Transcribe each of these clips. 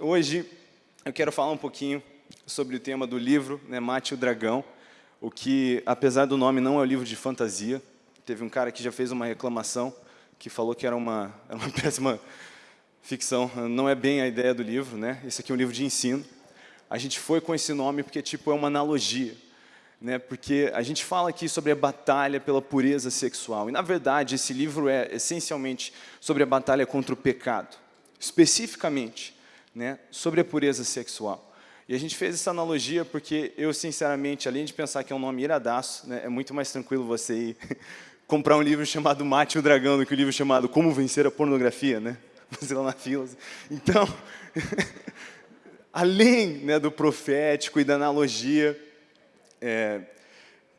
hoje eu quero falar um pouquinho sobre o tema do livro, né, Mate o Dragão, o que, apesar do nome, não é um livro de fantasia. Teve um cara que já fez uma reclamação, que falou que era uma, era uma péssima ficção. Não é bem a ideia do livro, né? Esse aqui é um livro de ensino. A gente foi com esse nome porque tipo, é uma analogia. Né, porque a gente fala aqui sobre a batalha pela pureza sexual. E, na verdade, esse livro é essencialmente sobre a batalha contra o pecado. Especificamente, né, sobre a pureza sexual. E a gente fez essa analogia porque eu, sinceramente, além de pensar que é um nome iradaço, né, é muito mais tranquilo você ir comprar um livro chamado Mate o Dragão do que um livro chamado Como Vencer a Pornografia, né? Você lá na fila. Então, além né, do profético e da analogia, é,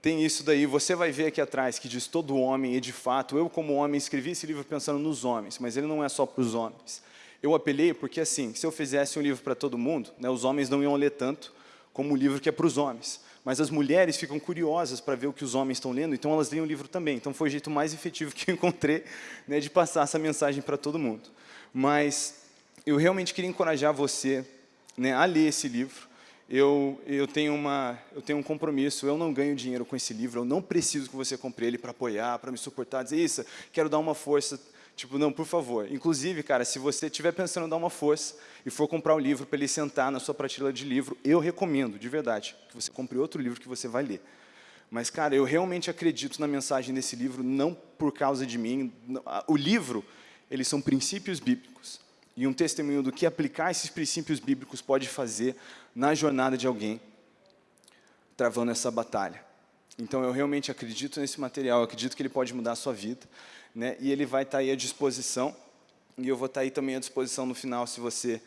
tem isso daí, você vai ver aqui atrás que diz todo homem, e de fato, eu como homem escrevi esse livro pensando nos homens, mas ele não é só para os homens. Eu apelei porque, assim, se eu fizesse um livro para todo mundo, né, os homens não iam ler tanto como o livro que é para os homens. Mas as mulheres ficam curiosas para ver o que os homens estão lendo, então elas leem o livro também. Então foi o jeito mais efetivo que eu encontrei né, de passar essa mensagem para todo mundo. Mas eu realmente queria encorajar você né, a ler esse livro. Eu, eu, tenho uma, eu tenho um compromisso, eu não ganho dinheiro com esse livro, eu não preciso que você compre ele para apoiar, para me suportar, dizer isso, quero dar uma força Tipo, não, por favor. Inclusive, cara, se você estiver pensando em dar uma força e for comprar um livro para ele sentar na sua prateleira de livro, eu recomendo, de verdade, que você compre outro livro que você vai ler. Mas, cara, eu realmente acredito na mensagem desse livro, não por causa de mim. O livro, eles são princípios bíblicos. E um testemunho do que aplicar esses princípios bíblicos pode fazer na jornada de alguém travando essa batalha. Então, eu realmente acredito nesse material, acredito que ele pode mudar a sua vida né, e ele vai estar tá aí à disposição, e eu vou estar tá aí também à disposição no final, se você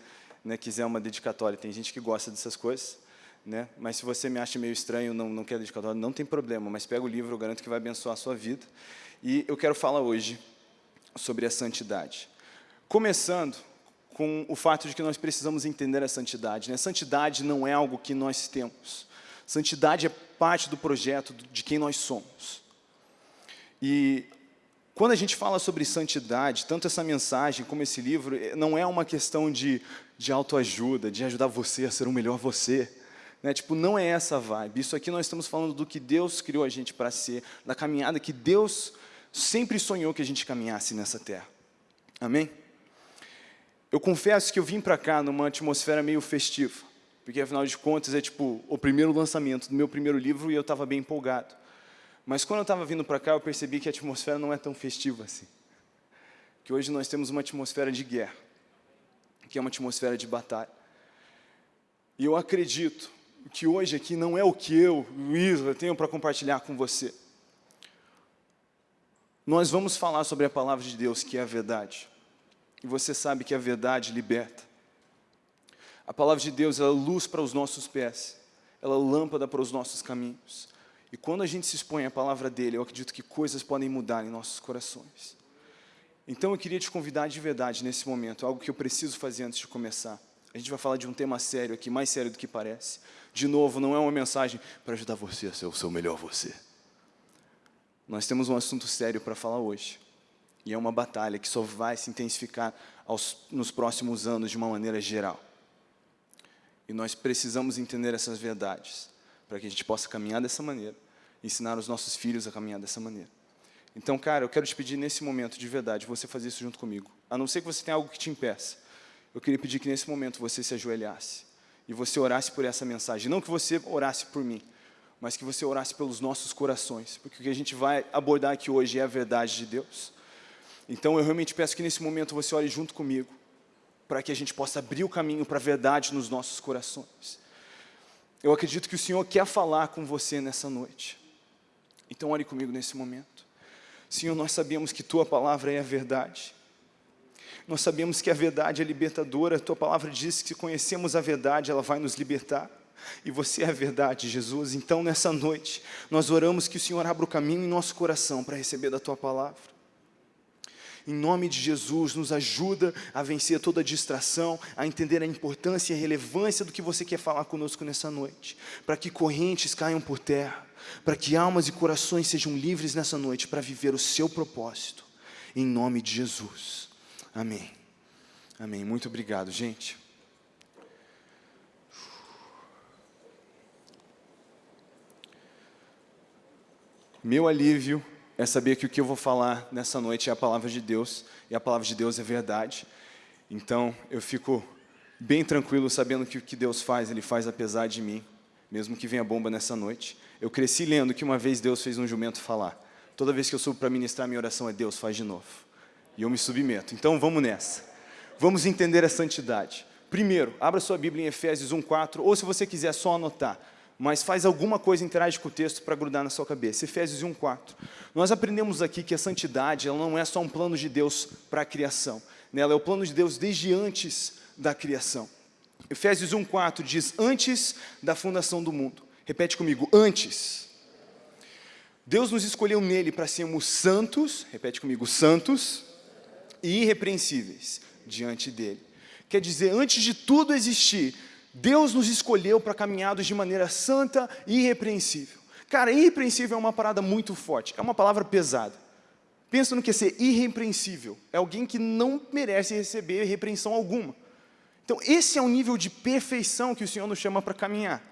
né, quiser uma dedicatória. Tem gente que gosta dessas coisas, né, mas se você me acha meio estranho, não, não quer dedicatória, não tem problema, mas pega o livro, eu garanto que vai abençoar a sua vida. E eu quero falar hoje sobre a santidade. Começando com o fato de que nós precisamos entender a santidade. Né? Santidade não é algo que nós temos. Santidade é parte do projeto de quem nós somos. E quando a gente fala sobre santidade, tanto essa mensagem como esse livro, eh, não é uma questão de, de autoajuda, de ajudar você a ser um melhor você. Né? Tipo, não é essa vibe. Isso aqui nós estamos falando do que Deus criou a gente para ser, da caminhada que Deus sempre sonhou que a gente caminhasse nessa terra. Amém? Eu confesso que eu vim para cá numa atmosfera meio festiva, porque afinal de contas é tipo o primeiro lançamento do meu primeiro livro e eu estava bem empolgado. Mas quando eu estava vindo para cá, eu percebi que a atmosfera não é tão festiva assim. Que hoje nós temos uma atmosfera de guerra, que é uma atmosfera de batalha. E eu acredito que hoje aqui não é o que eu, Luiz, tenho para compartilhar com você. Nós vamos falar sobre a palavra de Deus, que é a verdade. E você sabe que a verdade liberta. A palavra de Deus é luz para os nossos pés, ela é lâmpada para os nossos caminhos. E quando a gente se expõe à palavra dele, eu acredito que coisas podem mudar em nossos corações. Então eu queria te convidar de verdade nesse momento, algo que eu preciso fazer antes de começar. A gente vai falar de um tema sério aqui, mais sério do que parece. De novo, não é uma mensagem para ajudar você a ser o seu melhor você. Nós temos um assunto sério para falar hoje. E é uma batalha que só vai se intensificar aos, nos próximos anos de uma maneira geral. E nós precisamos entender essas verdades para que a gente possa caminhar dessa maneira, ensinar os nossos filhos a caminhar dessa maneira. Então, cara, eu quero te pedir nesse momento, de verdade, você fazer isso junto comigo. A não ser que você tenha algo que te impeça. Eu queria pedir que nesse momento você se ajoelhasse e você orasse por essa mensagem. Não que você orasse por mim, mas que você orasse pelos nossos corações, porque o que a gente vai abordar aqui hoje é a verdade de Deus. Então, eu realmente peço que nesse momento você ore junto comigo, para que a gente possa abrir o caminho para a verdade nos nossos corações. Eu acredito que o Senhor quer falar com você nessa noite. Então ore comigo nesse momento. Senhor, nós sabemos que Tua palavra é a verdade. Nós sabemos que a verdade é libertadora. Tua palavra diz que se conhecemos a verdade, ela vai nos libertar. E você é a verdade, Jesus. Então, nessa noite, nós oramos que o Senhor abra o caminho em nosso coração para receber da Tua palavra. Em nome de Jesus, nos ajuda a vencer toda a distração, a entender a importância e a relevância do que você quer falar conosco nessa noite, para que correntes caiam por terra, para que almas e corações sejam livres nessa noite para viver o seu propósito. Em nome de Jesus. Amém. Amém. Muito obrigado, gente. Meu alívio é saber que o que eu vou falar nessa noite é a palavra de Deus, e a palavra de Deus é verdade. Então, eu fico bem tranquilo sabendo que o que Deus faz, Ele faz apesar de mim, mesmo que venha bomba nessa noite. Eu cresci lendo que uma vez Deus fez um jumento falar. Toda vez que eu subo para ministrar, minha oração é Deus, faz de novo. E eu me submeto. Então, vamos nessa. Vamos entender a santidade. Primeiro, abra sua Bíblia em Efésios 1,4, ou se você quiser só anotar, mas faz alguma coisa, interage com o texto para grudar na sua cabeça. Efésios 1,4. Nós aprendemos aqui que a santidade ela não é só um plano de Deus para a criação. Né? Ela é o plano de Deus desde antes da criação. Efésios 1,4 diz, antes da fundação do mundo. Repete comigo, antes. Deus nos escolheu nele para sermos santos, repete comigo, santos e irrepreensíveis diante dele. Quer dizer, antes de tudo existir, Deus nos escolheu para caminhados de maneira santa e irrepreensível. Cara, irrepreensível é uma parada muito forte, é uma palavra pesada. Pensa no que é ser irrepreensível. É alguém que não merece receber repreensão alguma. Então, esse é o nível de perfeição que o Senhor nos chama para caminhar.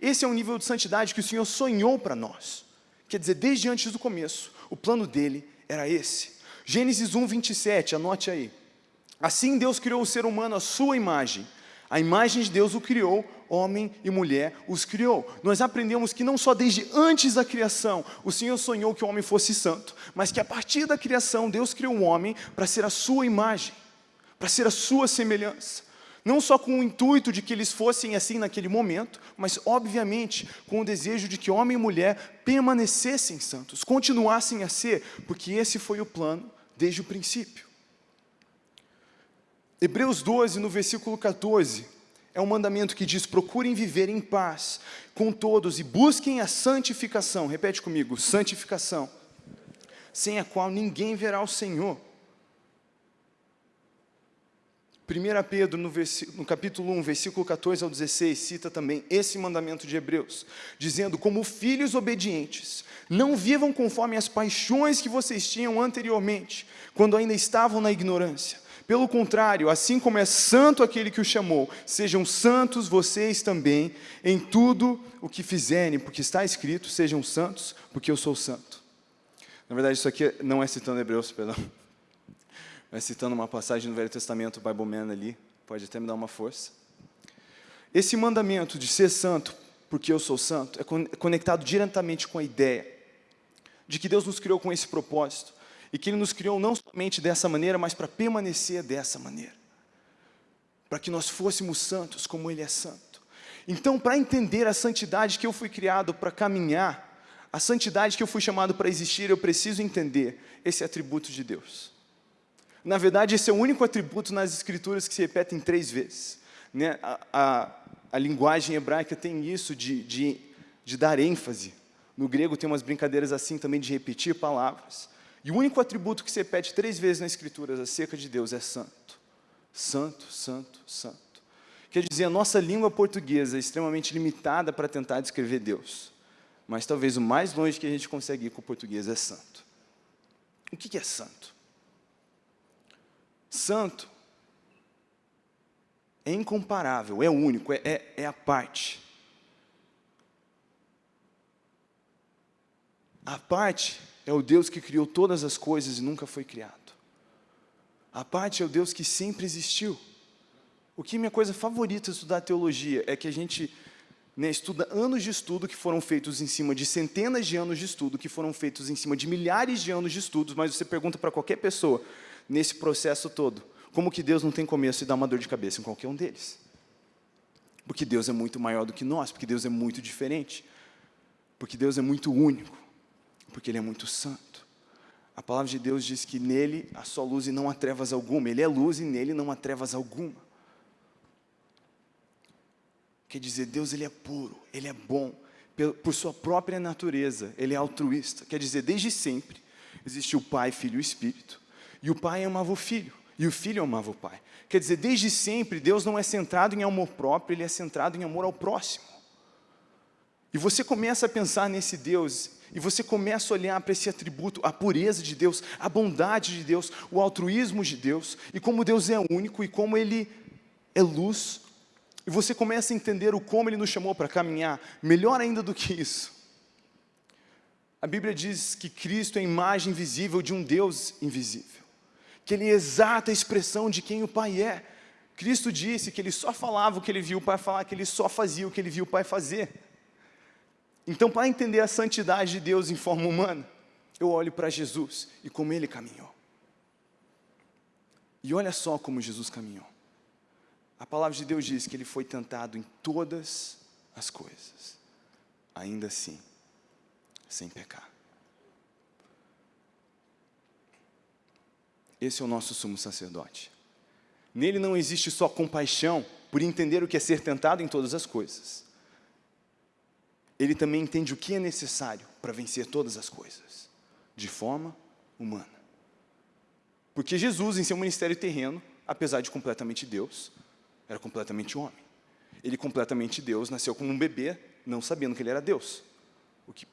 Esse é o nível de santidade que o Senhor sonhou para nós. Quer dizer, desde antes do começo, o plano dele era esse. Gênesis 1, 27, anote aí. Assim Deus criou o ser humano à sua imagem. A imagem de Deus o criou, homem e mulher os criou. Nós aprendemos que não só desde antes da criação o Senhor sonhou que o homem fosse santo, mas que a partir da criação Deus criou o homem para ser a sua imagem, para ser a sua semelhança. Não só com o intuito de que eles fossem assim naquele momento, mas obviamente com o desejo de que homem e mulher permanecessem santos, continuassem a ser, porque esse foi o plano desde o princípio. Hebreus 12, no versículo 14, é um mandamento que diz, procurem viver em paz com todos e busquem a santificação, repete comigo, santificação, sem a qual ninguém verá o Senhor. 1 Pedro, no, no, capítulo 1, versículo 14 ao 16, cita também esse mandamento de Hebreus, dizendo, como filhos obedientes, não vivam conforme as paixões que vocês tinham anteriormente, quando ainda estavam na ignorância. Pelo contrário, assim como é santo aquele que o chamou, sejam santos vocês também em tudo o que fizerem, porque está escrito, sejam santos, porque eu sou santo. Na verdade, isso aqui não é citando Hebreus, perdão. É citando uma passagem do Velho Testamento, Bible Man ali, pode até me dar uma força. Esse mandamento de ser santo, porque eu sou santo, é conectado diretamente com a ideia de que Deus nos criou com esse propósito, e que Ele nos criou não somente dessa maneira, mas para permanecer dessa maneira. Para que nós fôssemos santos como Ele é santo. Então, para entender a santidade que eu fui criado para caminhar, a santidade que eu fui chamado para existir, eu preciso entender esse atributo de Deus. Na verdade, esse é o único atributo nas Escrituras que se repetem três vezes. Né? A, a, a linguagem hebraica tem isso de, de, de dar ênfase. No grego tem umas brincadeiras assim também de repetir palavras. E o único atributo que se repete três vezes na Escritura acerca de Deus é santo. Santo, santo, santo. Quer dizer, a nossa língua portuguesa é extremamente limitada para tentar descrever Deus. Mas talvez o mais longe que a gente consegue ir com o português é santo. O que é santo? Santo é incomparável, é único, é, é, é a parte. A parte é o Deus que criou todas as coisas e nunca foi criado. A parte é o Deus que sempre existiu. O que é minha coisa favorita estudar teologia é que a gente né, estuda anos de estudo que foram feitos em cima de centenas de anos de estudo, que foram feitos em cima de milhares de anos de estudos, mas você pergunta para qualquer pessoa, nesse processo todo, como que Deus não tem começo e dá uma dor de cabeça em qualquer um deles? Porque Deus é muito maior do que nós, porque Deus é muito diferente, porque Deus é muito único porque Ele é muito santo. A palavra de Deus diz que nele há só luz e não há trevas alguma. Ele é luz e nele não há trevas alguma. Quer dizer, Deus ele é puro, Ele é bom, por sua própria natureza, Ele é altruísta. Quer dizer, desde sempre existiu o Pai, Filho e Espírito. E o Pai amava o Filho, e o Filho amava o Pai. Quer dizer, desde sempre, Deus não é centrado em amor próprio, Ele é centrado em amor ao próximo. E você começa a pensar nesse Deus e você começa a olhar para esse atributo, a pureza de Deus, a bondade de Deus, o altruísmo de Deus, e como Deus é único e como Ele é luz. E você começa a entender o como Ele nos chamou para caminhar, melhor ainda do que isso. A Bíblia diz que Cristo é a imagem visível de um Deus invisível, que Ele é a exata expressão de quem o Pai é. Cristo disse que Ele só falava o que Ele viu o Pai falar, que Ele só fazia o que Ele viu o Pai fazer. Então, para entender a santidade de Deus em forma humana, eu olho para Jesus e como Ele caminhou. E olha só como Jesus caminhou. A palavra de Deus diz que Ele foi tentado em todas as coisas, ainda assim, sem pecar. Esse é o nosso sumo sacerdote. Nele não existe só compaixão por entender o que é ser tentado em todas as coisas. Ele também entende o que é necessário para vencer todas as coisas, de forma humana. Porque Jesus, em seu ministério terreno, apesar de completamente Deus, era completamente homem. Ele, completamente Deus, nasceu como um bebê, não sabendo que ele era Deus. O que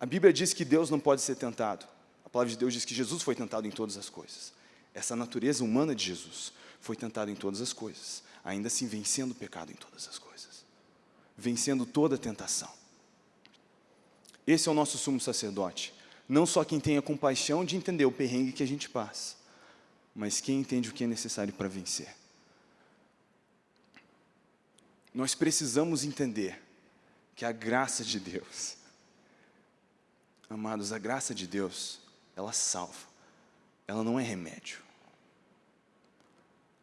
A Bíblia diz que Deus não pode ser tentado. A palavra de Deus diz que Jesus foi tentado em todas as coisas. Essa natureza humana de Jesus foi tentada em todas as coisas, ainda assim vencendo o pecado em todas as coisas, vencendo toda tentação. Esse é o nosso sumo sacerdote. Não só quem tem a compaixão de entender o perrengue que a gente passa, mas quem entende o que é necessário para vencer. Nós precisamos entender que a graça de Deus Amados, a graça de Deus, ela salva, ela não é remédio.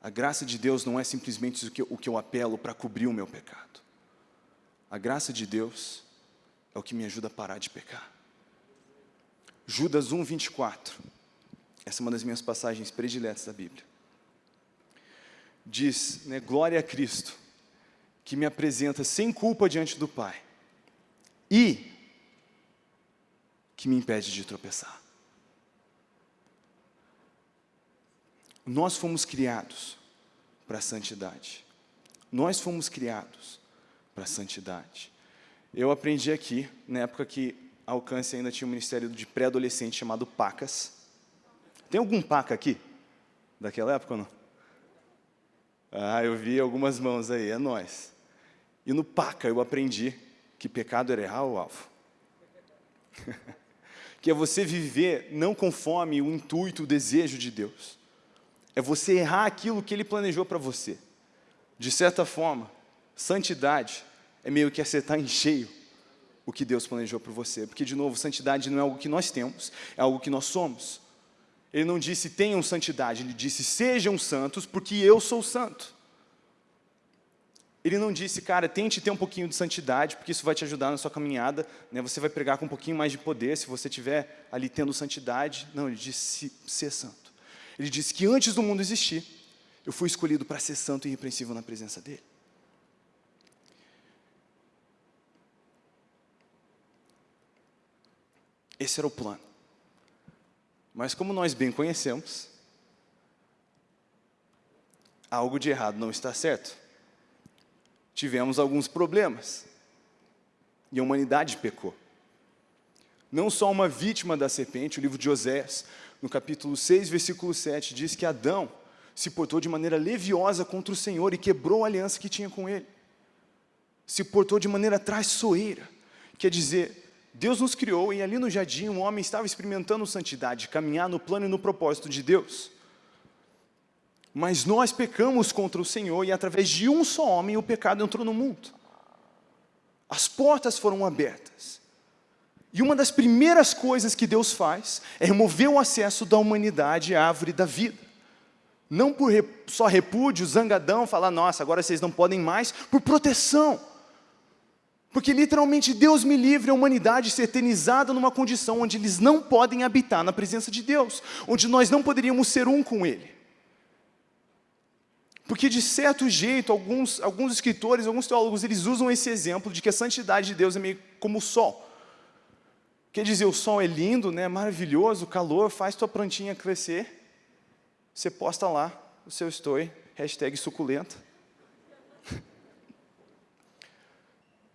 A graça de Deus não é simplesmente o que, o que eu apelo para cobrir o meu pecado. A graça de Deus é o que me ajuda a parar de pecar. Judas 1, 24. Essa é uma das minhas passagens prediletas da Bíblia. Diz, né, glória a Cristo, que me apresenta sem culpa diante do Pai. E que me impede de tropeçar. Nós fomos criados para a santidade. Nós fomos criados para a santidade. Eu aprendi aqui, na época que a Alcance ainda tinha um ministério de pré-adolescente chamado PACAS. Tem algum PACA aqui? Daquela época ou não? Ah, eu vi algumas mãos aí, é nós. E no PACA eu aprendi que pecado era errar o alvo. que é você viver não conforme o intuito, o desejo de Deus. É você errar aquilo que Ele planejou para você. De certa forma, santidade é meio que acertar em cheio o que Deus planejou para você. Porque, de novo, santidade não é algo que nós temos, é algo que nós somos. Ele não disse tenham santidade, ele disse sejam santos porque eu sou santo. Ele não disse, cara, tente ter um pouquinho de santidade, porque isso vai te ajudar na sua caminhada, né? você vai pregar com um pouquinho mais de poder, se você estiver ali tendo santidade. Não, ele disse ser santo. Ele disse que antes do mundo existir, eu fui escolhido para ser santo e irrepreensível na presença dele. Esse era o plano. Mas como nós bem conhecemos, algo de errado não está certo tivemos alguns problemas. E a humanidade pecou. Não só uma vítima da serpente, o livro de Osés, no capítulo 6, versículo 7, diz que Adão se portou de maneira leviosa contra o Senhor e quebrou a aliança que tinha com ele. Se portou de maneira traiçoeira. Quer dizer, Deus nos criou e ali no jardim um homem estava experimentando santidade, caminhar no plano e no propósito de Deus. Mas nós pecamos contra o Senhor e através de um só homem o pecado entrou no mundo. As portas foram abertas. E uma das primeiras coisas que Deus faz é remover o acesso da humanidade à árvore da vida. Não por só repúdio, zangadão, falar, nossa, agora vocês não podem mais, por proteção. Porque literalmente Deus me livre a humanidade ser eternizada numa condição onde eles não podem habitar na presença de Deus, onde nós não poderíamos ser um com Ele. Porque, de certo jeito, alguns, alguns escritores, alguns teólogos, eles usam esse exemplo de que a santidade de Deus é meio como o sol. Quer dizer, o sol é lindo, né, maravilhoso, calor faz tua plantinha crescer. Você posta lá o seu story, hashtag suculenta.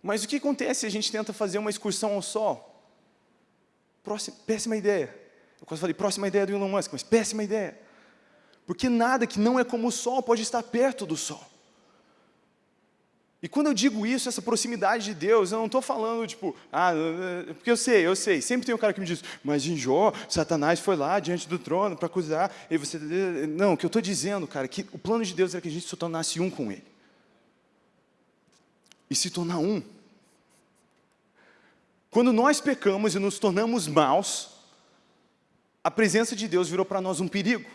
Mas o que acontece se a gente tenta fazer uma excursão ao sol? Próxima, péssima ideia. Eu quase falei, próxima ideia do Elon Musk, mas péssima ideia. Porque nada que não é como o sol pode estar perto do sol. E quando eu digo isso, essa proximidade de Deus, eu não estou falando, tipo, ah, porque eu sei, eu sei, sempre tem um cara que me diz, mas em Jó, Satanás foi lá diante do trono para acusar, e você... Não, o que eu estou dizendo, cara, é que o plano de Deus é que a gente se tornasse um com Ele. E se tornar um. Quando nós pecamos e nos tornamos maus, a presença de Deus virou para nós um perigo.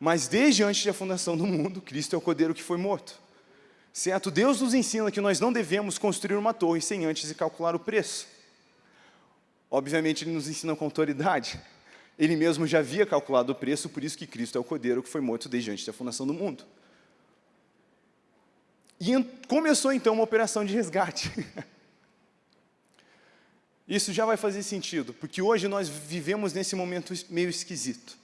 Mas desde antes da fundação do mundo, Cristo é o Cordeiro que foi morto. Certo? Deus nos ensina que nós não devemos construir uma torre sem antes calcular o preço. Obviamente, Ele nos ensina com autoridade. Ele mesmo já havia calculado o preço, por isso que Cristo é o Cordeiro que foi morto desde antes da fundação do mundo. E começou então uma operação de resgate. Isso já vai fazer sentido, porque hoje nós vivemos nesse momento meio esquisito.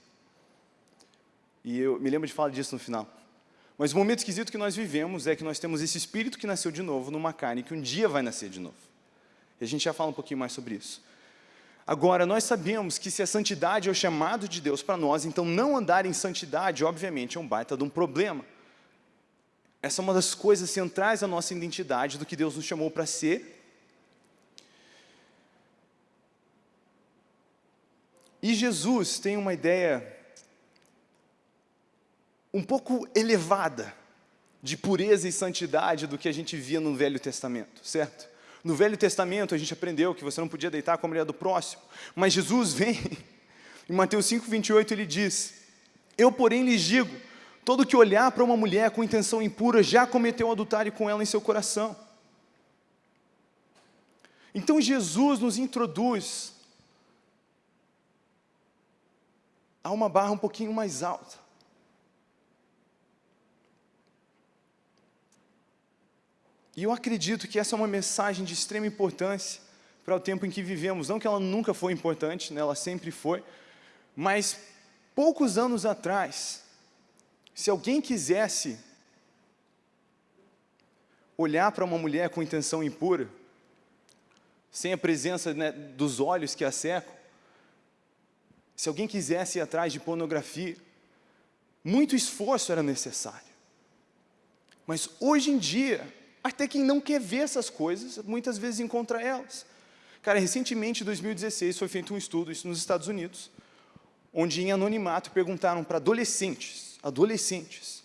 E eu me lembro de falar disso no final. Mas o momento esquisito que nós vivemos é que nós temos esse espírito que nasceu de novo numa carne que um dia vai nascer de novo. E a gente já fala um pouquinho mais sobre isso. Agora, nós sabemos que se a santidade é o chamado de Deus para nós, então não andar em santidade, obviamente, é um baita de um problema. Essa é uma das coisas centrais da nossa identidade, do que Deus nos chamou para ser. E Jesus tem uma ideia um pouco elevada de pureza e santidade do que a gente via no Velho Testamento, certo? No Velho Testamento a gente aprendeu que você não podia deitar com a mulher do próximo, mas Jesus vem, em Mateus 5, 28 ele diz, eu porém lhes digo, todo que olhar para uma mulher com intenção impura já cometeu adultério com ela em seu coração. Então Jesus nos introduz a uma barra um pouquinho mais alta. E eu acredito que essa é uma mensagem de extrema importância para o tempo em que vivemos. Não que ela nunca foi importante, né? ela sempre foi, mas poucos anos atrás, se alguém quisesse olhar para uma mulher com intenção impura, sem a presença né, dos olhos que a secam, se alguém quisesse ir atrás de pornografia, muito esforço era necessário. Mas hoje em dia, até quem não quer ver essas coisas, muitas vezes encontra elas. Cara, recentemente, em 2016, foi feito um estudo, isso nos Estados Unidos, onde em anonimato perguntaram para adolescentes, adolescentes,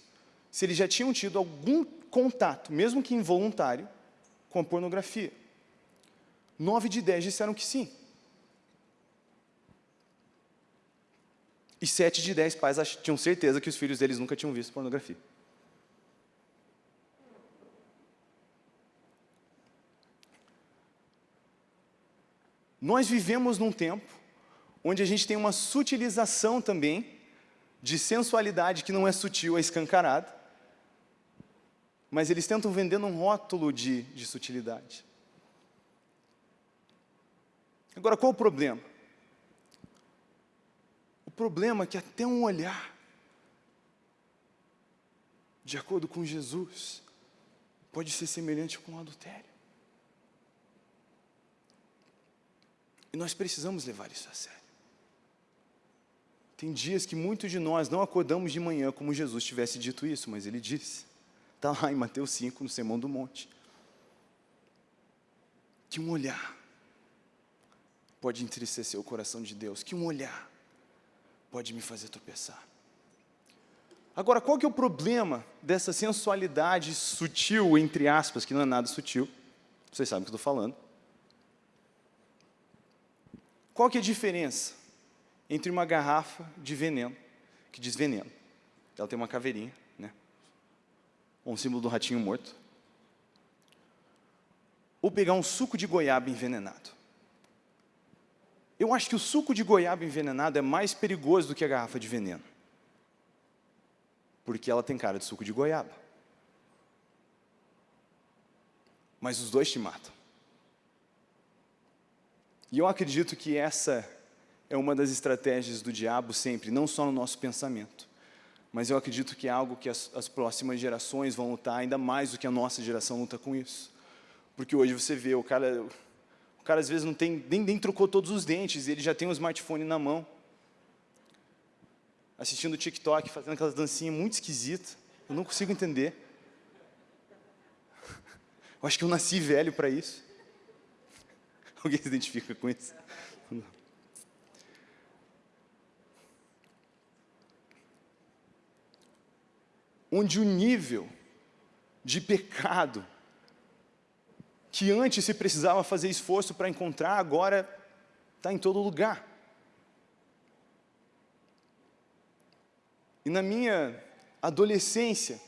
se eles já tinham tido algum contato, mesmo que involuntário, com a pornografia. Nove de dez disseram que sim. E sete de dez pais tinham certeza que os filhos deles nunca tinham visto pornografia. Nós vivemos num tempo onde a gente tem uma sutilização também de sensualidade que não é sutil, é escancarada, mas eles tentam vender um rótulo de, de sutilidade. Agora, qual o problema? O problema é que até um olhar, de acordo com Jesus, pode ser semelhante com o adultério. E nós precisamos levar isso a sério. Tem dias que muitos de nós não acordamos de manhã como Jesus tivesse dito isso, mas ele disse. Está lá em Mateus 5, no Sermão do Monte. Que um olhar pode entristecer o coração de Deus, que um olhar pode me fazer tropeçar. Agora, qual que é o problema dessa sensualidade sutil, entre aspas, que não é nada sutil? Vocês sabem o que eu estou falando. Qual que é a diferença entre uma garrafa de veneno, que diz veneno, ela tem uma caveirinha, né? um símbolo do ratinho morto, ou pegar um suco de goiaba envenenado? Eu acho que o suco de goiaba envenenado é mais perigoso do que a garrafa de veneno. Porque ela tem cara de suco de goiaba. Mas os dois te matam. E eu acredito que essa é uma das estratégias do diabo sempre, não só no nosso pensamento, mas eu acredito que é algo que as, as próximas gerações vão lutar ainda mais do que a nossa geração luta com isso. Porque hoje você vê, o cara, o cara às vezes não tem, nem, nem trocou todos os dentes, ele já tem um smartphone na mão, assistindo TikTok, fazendo aquelas dancinhas muito esquisitas, eu não consigo entender. Eu acho que eu nasci velho para isso. Alguém se identifica com isso? Onde o nível de pecado que antes se precisava fazer esforço para encontrar, agora está em todo lugar. E na minha adolescência,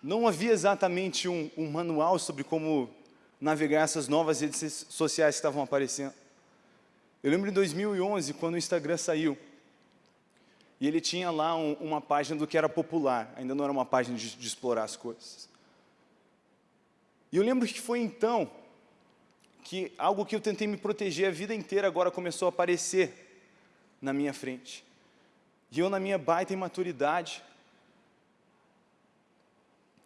não havia exatamente um, um, manual sobre como navegar essas novas redes sociais que estavam aparecendo. Eu lembro em 2011, quando o Instagram saiu, e ele tinha lá um, uma página do que era popular, ainda não era uma página de, de explorar as coisas. E eu lembro que foi então que algo que eu tentei me proteger a vida inteira agora começou a aparecer na minha frente. E eu, na minha baita imaturidade,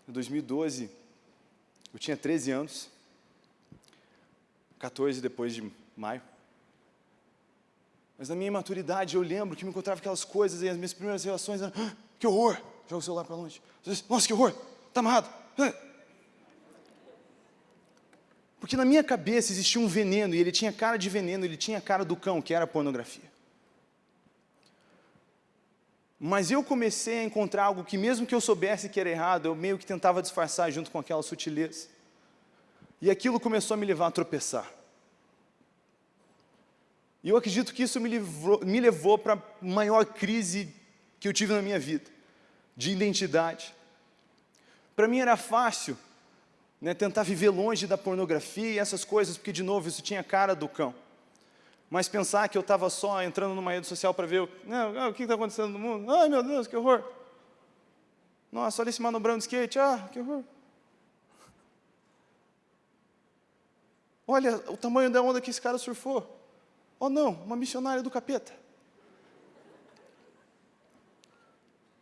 em 2012, eu tinha 13 anos, 14 depois de maio. Mas na minha imaturidade eu lembro que me encontrava aquelas coisas e as minhas primeiras relações eram, ah, que horror, joga o celular para longe. Nossa, que horror, está amarrado. Ah. Porque na minha cabeça existia um veneno, e ele tinha cara de veneno, ele tinha cara do cão, que era a pornografia. Mas eu comecei a encontrar algo que mesmo que eu soubesse que era errado, eu meio que tentava disfarçar junto com aquela sutileza. E aquilo começou a me levar a tropeçar. E eu acredito que isso me, livrou, me levou para a maior crise que eu tive na minha vida, de identidade. Para mim era fácil né, tentar viver longe da pornografia e essas coisas, porque, de novo, isso tinha cara do cão mas pensar que eu estava só entrando numa rede social para ver o, não, o que está acontecendo no mundo. Ai, meu Deus, que horror. Nossa, olha esse manobrão de skate, ah, que horror. Olha o tamanho da onda que esse cara surfou. Oh não, uma missionária do capeta.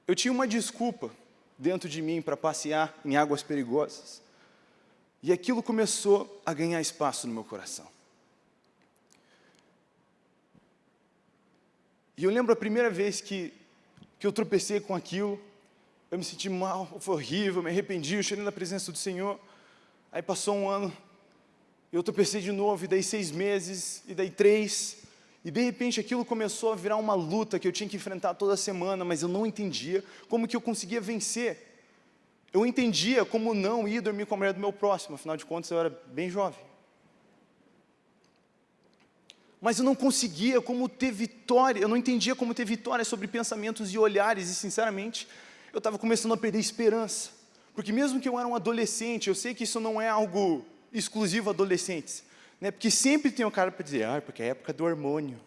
Eu tinha uma desculpa dentro de mim para passear em águas perigosas. E aquilo começou a ganhar espaço no meu coração. E eu lembro a primeira vez que, que eu tropecei com aquilo, eu me senti mal, foi horrível, me arrependi, eu cheguei na presença do Senhor. Aí passou um ano, eu tropecei de novo, e daí seis meses, e daí três, e de repente aquilo começou a virar uma luta que eu tinha que enfrentar toda semana, mas eu não entendia como que eu conseguia vencer. Eu entendia como não ir dormir com a mulher do meu próximo, afinal de contas eu era bem jovem mas eu não conseguia como ter vitória, eu não entendia como ter vitória sobre pensamentos e olhares, e sinceramente, eu estava começando a perder esperança. Porque mesmo que eu era um adolescente, eu sei que isso não é algo exclusivo adolescentes, né? porque sempre tem um cara para dizer, ah, porque é a época do hormônio.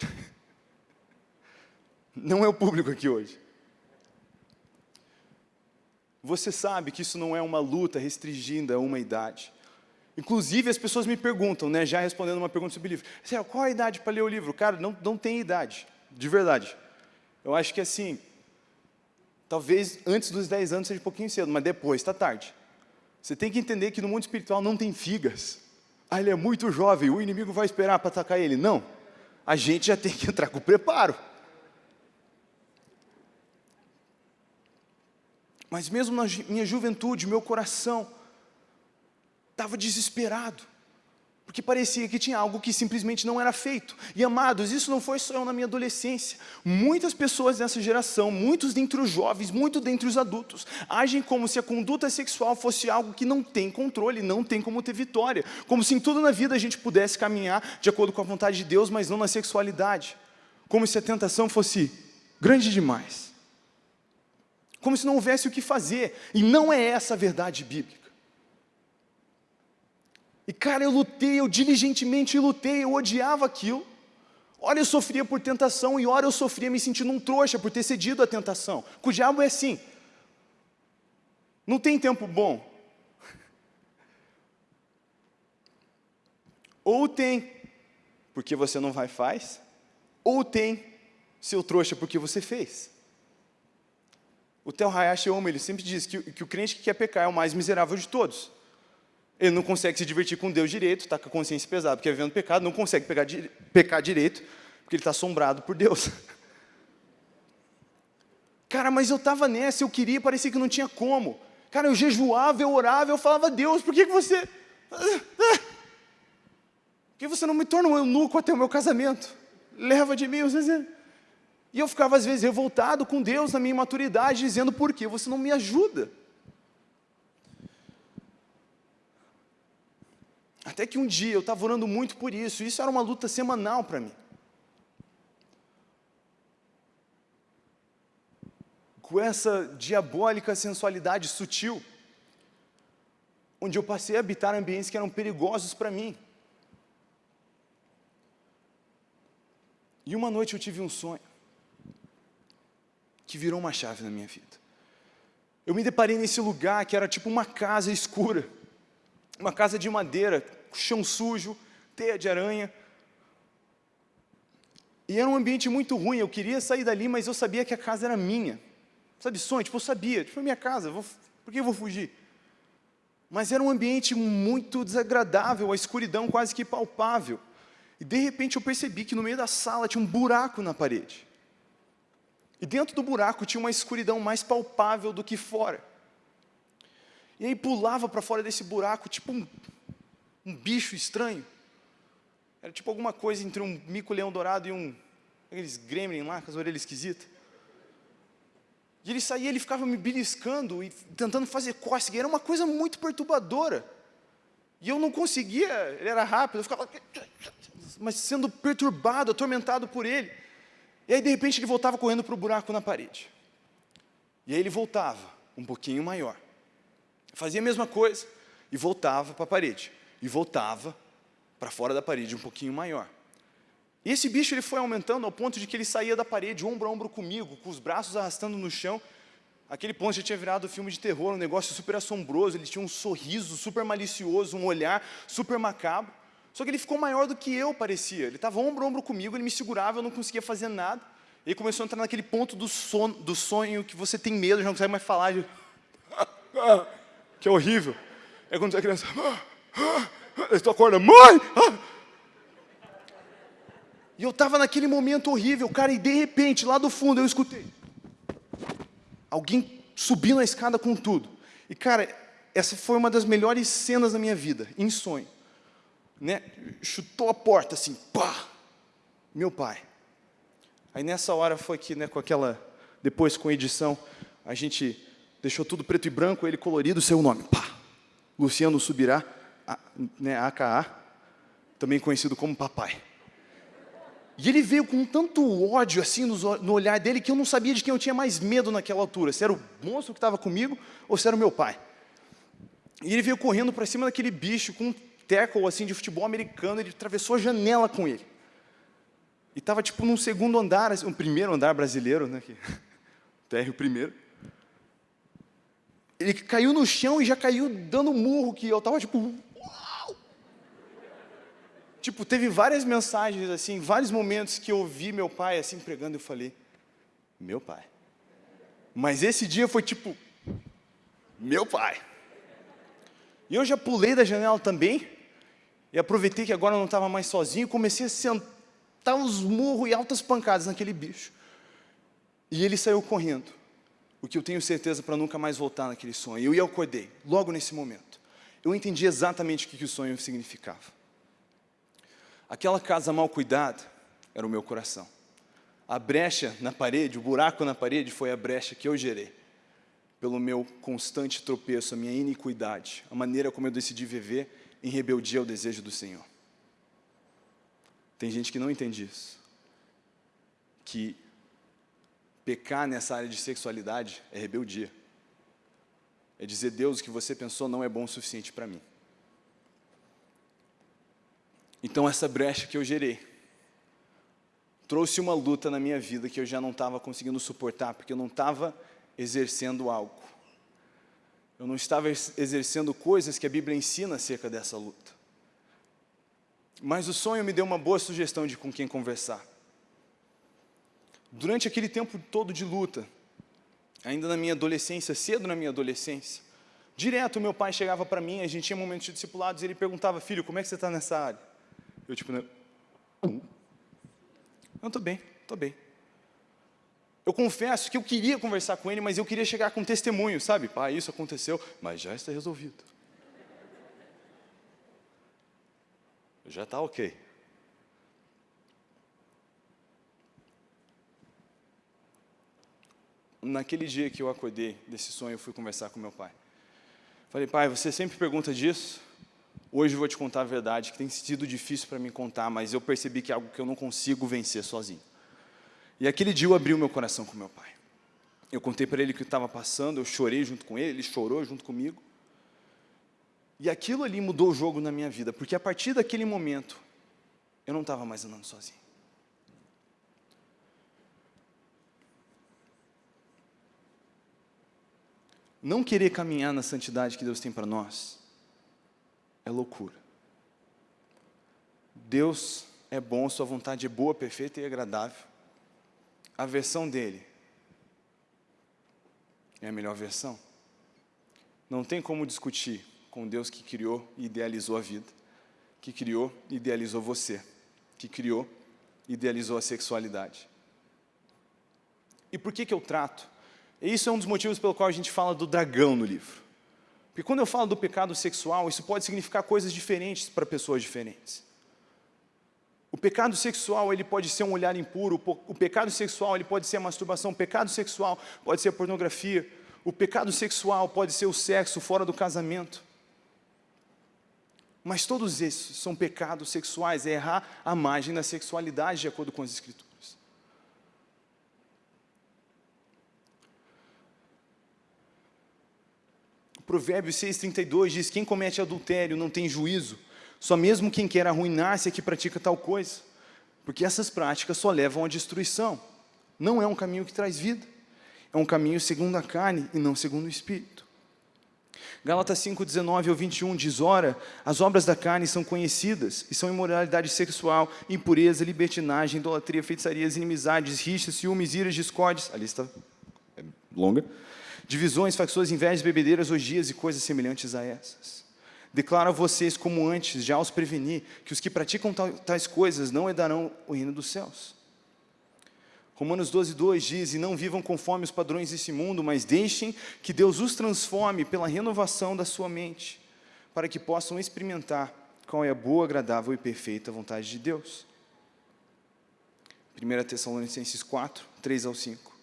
não é o público aqui hoje. Você sabe que isso não é uma luta restringida a uma idade. Inclusive, as pessoas me perguntam, né, já respondendo uma pergunta sobre livro, qual a idade para ler o livro? Cara, não, não tem idade, de verdade. Eu acho que assim, talvez antes dos 10 anos seja um pouquinho cedo, mas depois está tarde. Você tem que entender que no mundo espiritual não tem figas. Ah, ele é muito jovem, o inimigo vai esperar para atacar ele. Não, a gente já tem que entrar com preparo. Mas mesmo na minha juventude, meu coração, estava desesperado, porque parecia que tinha algo que simplesmente não era feito. E amados, isso não foi só eu na minha adolescência. Muitas pessoas dessa geração, muitos dentre os jovens, muitos dentre os adultos, agem como se a conduta sexual fosse algo que não tem controle, não tem como ter vitória. Como se em tudo na vida a gente pudesse caminhar de acordo com a vontade de Deus, mas não na sexualidade. Como se a tentação fosse grande demais. Como se não houvesse o que fazer. E não é essa a verdade bíblica. E cara, eu lutei, eu diligentemente lutei, eu odiava aquilo. Ora eu sofria por tentação e ora eu sofria me sentindo um trouxa por ter cedido à tentação. Com o diabo é assim. Não tem tempo bom. Ou tem porque você não vai faz, ou tem seu trouxa porque você fez. O Tel Hayashi Oma, ele sempre diz que, que o crente que quer pecar é o mais miserável de todos. Ele não consegue se divertir com Deus direito, está com a consciência pesada, porque vivendo pecado, não consegue pegar, pecar direito, porque ele está assombrado por Deus. Cara, mas eu estava nessa, eu queria, parecia que não tinha como. Cara, eu jejuava, eu orava, eu falava, Deus, por que, que você... Por que você não me torna um eunuco até o meu casamento? Leva de mim os exemplos. E eu ficava, às vezes, revoltado com Deus na minha imaturidade, dizendo, por que você não me ajuda? Até que um dia eu estava orando muito por isso, e isso era uma luta semanal para mim. Com essa diabólica sensualidade sutil, onde eu passei a habitar ambientes que eram perigosos para mim. E uma noite eu tive um sonho que virou uma chave na minha vida. Eu me deparei nesse lugar que era tipo uma casa escura, uma casa de madeira, chão sujo, teia de aranha. E era um ambiente muito ruim, eu queria sair dali, mas eu sabia que a casa era minha. Sabe, sonho, tipo, eu sabia, tipo, é minha casa, vou, por que eu vou fugir? Mas era um ambiente muito desagradável, a escuridão quase que palpável. E de repente eu percebi que no meio da sala tinha um buraco na parede. E dentro do buraco tinha uma escuridão mais palpável do que fora. E aí pulava para fora desse buraco, tipo um, um, bicho estranho. Era tipo alguma coisa entre um mico-leão dourado e um... aqueles gremlin lá, com as orelhas esquisitas. E ele saía, ele ficava me beliscando e tentando fazer cócega. Era uma coisa muito perturbadora. E eu não conseguia, ele era rápido, eu ficava... Mas sendo perturbado, atormentado por ele. E aí, de repente, ele voltava correndo para o buraco na parede. E aí ele voltava, um pouquinho maior. Fazia a mesma coisa e voltava para a parede. E voltava para fora da parede, um pouquinho maior. E esse bicho ele foi aumentando ao ponto de que ele saía da parede, ombro a ombro comigo, com os braços arrastando no chão. Aquele ponto já tinha virado filme de terror, um negócio super assombroso, ele tinha um sorriso super malicioso, um olhar super macabro. Só que ele ficou maior do que eu parecia. Ele estava ombro a ombro comigo, ele me segurava, eu não conseguia fazer nada. E ele começou a entrar naquele ponto do, sono, do sonho que você tem medo, já não consegue mais falar. De... que é horrível. É quando é criança. Tu acorda, mãe! E eu estava naquele momento horrível, cara, e de repente, lá do fundo, eu escutei. Alguém subindo a escada com tudo. E, cara, essa foi uma das melhores cenas da minha vida, em sonho né, chutou a porta assim, pá, meu pai. Aí nessa hora foi que, né, com aquela, depois com edição, a gente deixou tudo preto e branco, ele colorido, seu nome, pá, Luciano Subirá, a, né, AKA, também conhecido como papai. E ele veio com tanto ódio assim no, olhar dele que eu não sabia de quem eu tinha mais medo naquela altura, se era o monstro que estava comigo ou se era o meu pai. E ele veio correndo para cima daquele bicho com tackle assim, de futebol americano, ele atravessou a janela com ele. E estava tipo num segundo andar, assim, um primeiro andar brasileiro, né? Que, térreo primeiro. Ele caiu no chão e já caiu dando murro, que eu estava tipo, uau! Tipo, teve várias mensagens, assim, vários momentos que eu ouvi meu pai assim pregando eu falei, meu pai. Mas esse dia foi tipo, meu pai. E eu já pulei da janela também, e aproveitei que agora eu não estava mais sozinho, comecei a sentar os murros e altas pancadas naquele bicho. E ele saiu correndo, o que eu tenho certeza para nunca mais voltar naquele sonho. Eu acordei, logo nesse momento. Eu entendi exatamente o que, que o sonho significava. Aquela casa mal cuidada era o meu coração. A brecha na parede, o buraco na parede foi a brecha que eu gerei. Pelo meu constante tropeço, a minha iniquidade, a maneira como eu decidi viver em rebeldia ao desejo do Senhor. Tem gente que não entende isso. Que pecar nessa área de sexualidade é rebeldia. É dizer, Deus, o que você pensou não é bom o suficiente para mim. Então essa brecha que eu gerei, trouxe uma luta na minha vida que eu já não estava conseguindo suportar, porque eu não estava exercendo algo. Eu não estava exercendo coisas que a Bíblia ensina acerca dessa luta. Mas o sonho me deu uma boa sugestão de com quem conversar. Durante aquele tempo todo de luta, ainda na minha adolescência, cedo na minha adolescência, direto meu pai chegava para mim, a gente tinha momentos de discipulados, e ele perguntava, filho, como é que você está nessa área? Eu tipo, não, estou bem, estou bem. Eu confesso que eu queria conversar com ele, mas eu queria chegar com testemunho, sabe? Pai, isso aconteceu, mas já está resolvido. Já está ok. Naquele dia que eu acordei desse sonho, eu fui conversar com meu pai. Falei, pai, você sempre pergunta disso? Hoje eu vou te contar a verdade, que tem sido difícil para mim contar, mas eu percebi que é algo que eu não consigo vencer sozinho. E aquele dia eu abri o meu coração com meu pai. Eu contei para ele o que estava passando, eu chorei junto com ele, ele chorou junto comigo. E aquilo ali mudou o jogo na minha vida, porque a partir daquele momento, eu não estava mais andando sozinho. Não querer caminhar na santidade que Deus tem para nós é loucura. Deus é bom, sua vontade é boa, perfeita e agradável a versão dele é a melhor versão. Não tem como discutir com Deus que criou e idealizou a vida, que criou e idealizou você, que criou e idealizou a sexualidade. E por que, que eu trato? Isso é um dos motivos pelo qual a gente fala do dragão no livro. Porque quando eu falo do pecado sexual, isso pode significar coisas diferentes para pessoas diferentes. O pecado sexual ele pode ser um olhar impuro, o pecado sexual ele pode ser a masturbação, o pecado sexual pode ser a pornografia, o pecado sexual pode ser o sexo fora do casamento. Mas todos esses são pecados sexuais, é errar a margem da sexualidade de acordo com as Escrituras. O provérbio 6,32 diz, quem comete adultério não tem juízo, só mesmo quem quer arruinar-se é que pratica tal coisa. Porque essas práticas só levam à destruição. Não é um caminho que traz vida. É um caminho segundo a carne e não segundo o Espírito. Gálatas 5, 19 ao 21 diz, Ora, as obras da carne são conhecidas, e são imoralidade sexual, impureza, libertinagem, idolatria, feitiçarias, inimizades, rixas, ciúmes, iras, discórdias, a lista é longa, divisões, facções, invejas, bebedeiras, orgias e coisas semelhantes a essas. Declaro a vocês, como antes, já os preveni, que os que praticam tais coisas não herdarão o reino dos céus. Romanos 12, 2 diz, e não vivam conforme os padrões desse mundo, mas deixem que Deus os transforme pela renovação da sua mente, para que possam experimentar qual é a boa, agradável e perfeita vontade de Deus. 1 Tessalonicenses 4, 3 ao 5.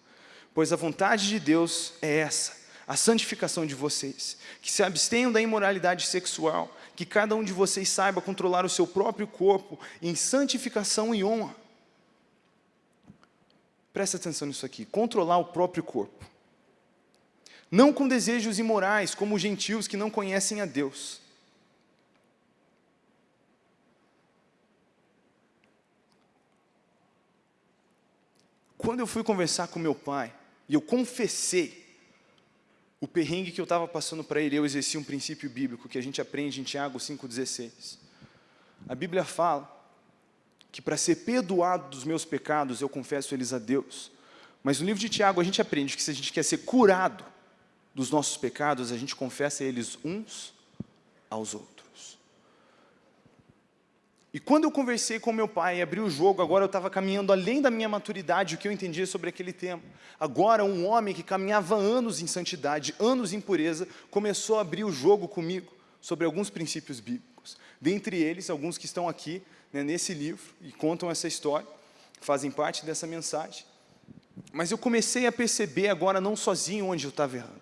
Pois a vontade de Deus é essa, a santificação de vocês, que se abstenham da imoralidade sexual, que cada um de vocês saiba controlar o seu próprio corpo em santificação e honra. Presta atenção nisso aqui, controlar o próprio corpo. Não com desejos imorais, como os gentios que não conhecem a Deus. Quando eu fui conversar com meu pai, e eu confessei o perrengue que eu estava passando para ele, eu exerci um princípio bíblico que a gente aprende em Tiago 5,16. A Bíblia fala que para ser perdoado dos meus pecados, eu confesso eles a Deus. Mas no livro de Tiago a gente aprende que se a gente quer ser curado dos nossos pecados, a gente confessa eles uns aos outros. E quando eu conversei com meu pai e abri o jogo, agora eu estava caminhando além da minha maturidade, o que eu entendia sobre aquele tema. Agora um homem que caminhava anos em santidade, anos em pureza, começou a abrir o jogo comigo sobre alguns princípios bíblicos. Dentre eles, alguns que estão aqui né, nesse livro e contam essa história, fazem parte dessa mensagem. Mas eu comecei a perceber agora não sozinho onde eu estava errando.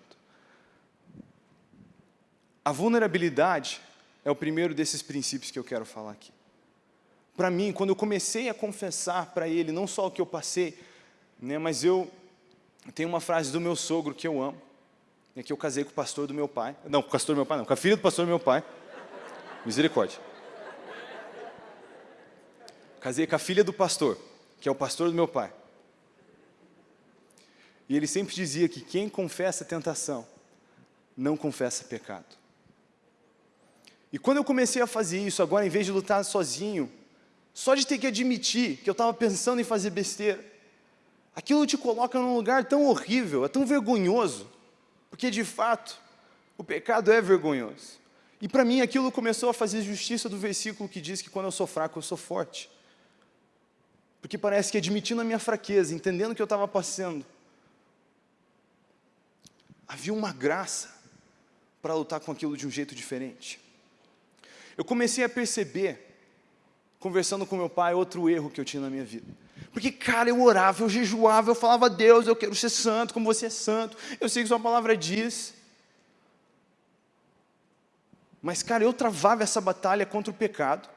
A vulnerabilidade é o primeiro desses princípios que eu quero falar aqui para mim, quando eu comecei a confessar para ele, não só o que eu passei, né, mas eu tenho uma frase do meu sogro que eu amo, é que eu casei com o pastor do meu pai, não, com o pastor do meu pai não, com a filha do pastor do meu pai, misericórdia. Casei com a filha do pastor, que é o pastor do meu pai. E ele sempre dizia que quem confessa tentação, não confessa pecado. E quando eu comecei a fazer isso, agora em vez de lutar sozinho, só de ter que admitir que eu estava pensando em fazer besteira, aquilo te coloca num lugar tão horrível, é tão vergonhoso, porque de fato, o pecado é vergonhoso. E para mim aquilo começou a fazer justiça do versículo que diz que quando eu sou fraco, eu sou forte. Porque parece que admitindo a minha fraqueza, entendendo o que eu estava passando, havia uma graça para lutar com aquilo de um jeito diferente. Eu comecei a perceber, conversando com meu pai, outro erro que eu tinha na minha vida. Porque, cara, eu orava, eu jejuava, eu falava, Deus, eu quero ser santo, como você é santo, eu sei que sua palavra diz. Mas, cara, eu travava essa batalha contra o pecado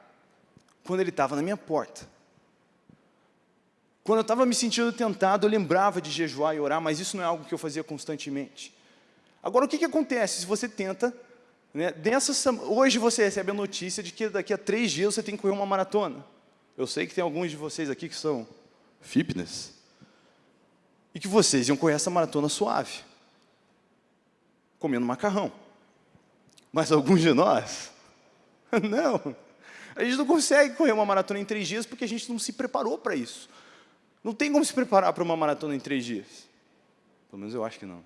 quando ele estava na minha porta. Quando eu estava me sentindo tentado, eu lembrava de jejuar e orar, mas isso não é algo que eu fazia constantemente. Agora, o que, que acontece se você tenta, né, dessa, hoje você recebe a notícia de que daqui a três dias você tem que correr uma maratona. Eu sei que tem alguns de vocês aqui que são fitness, e que vocês iam correr essa maratona suave, comendo macarrão. Mas alguns de nós, não. A gente não consegue correr uma maratona em três dias porque a gente não se preparou para isso. Não tem como se preparar para uma maratona em três dias. Pelo menos eu acho que não.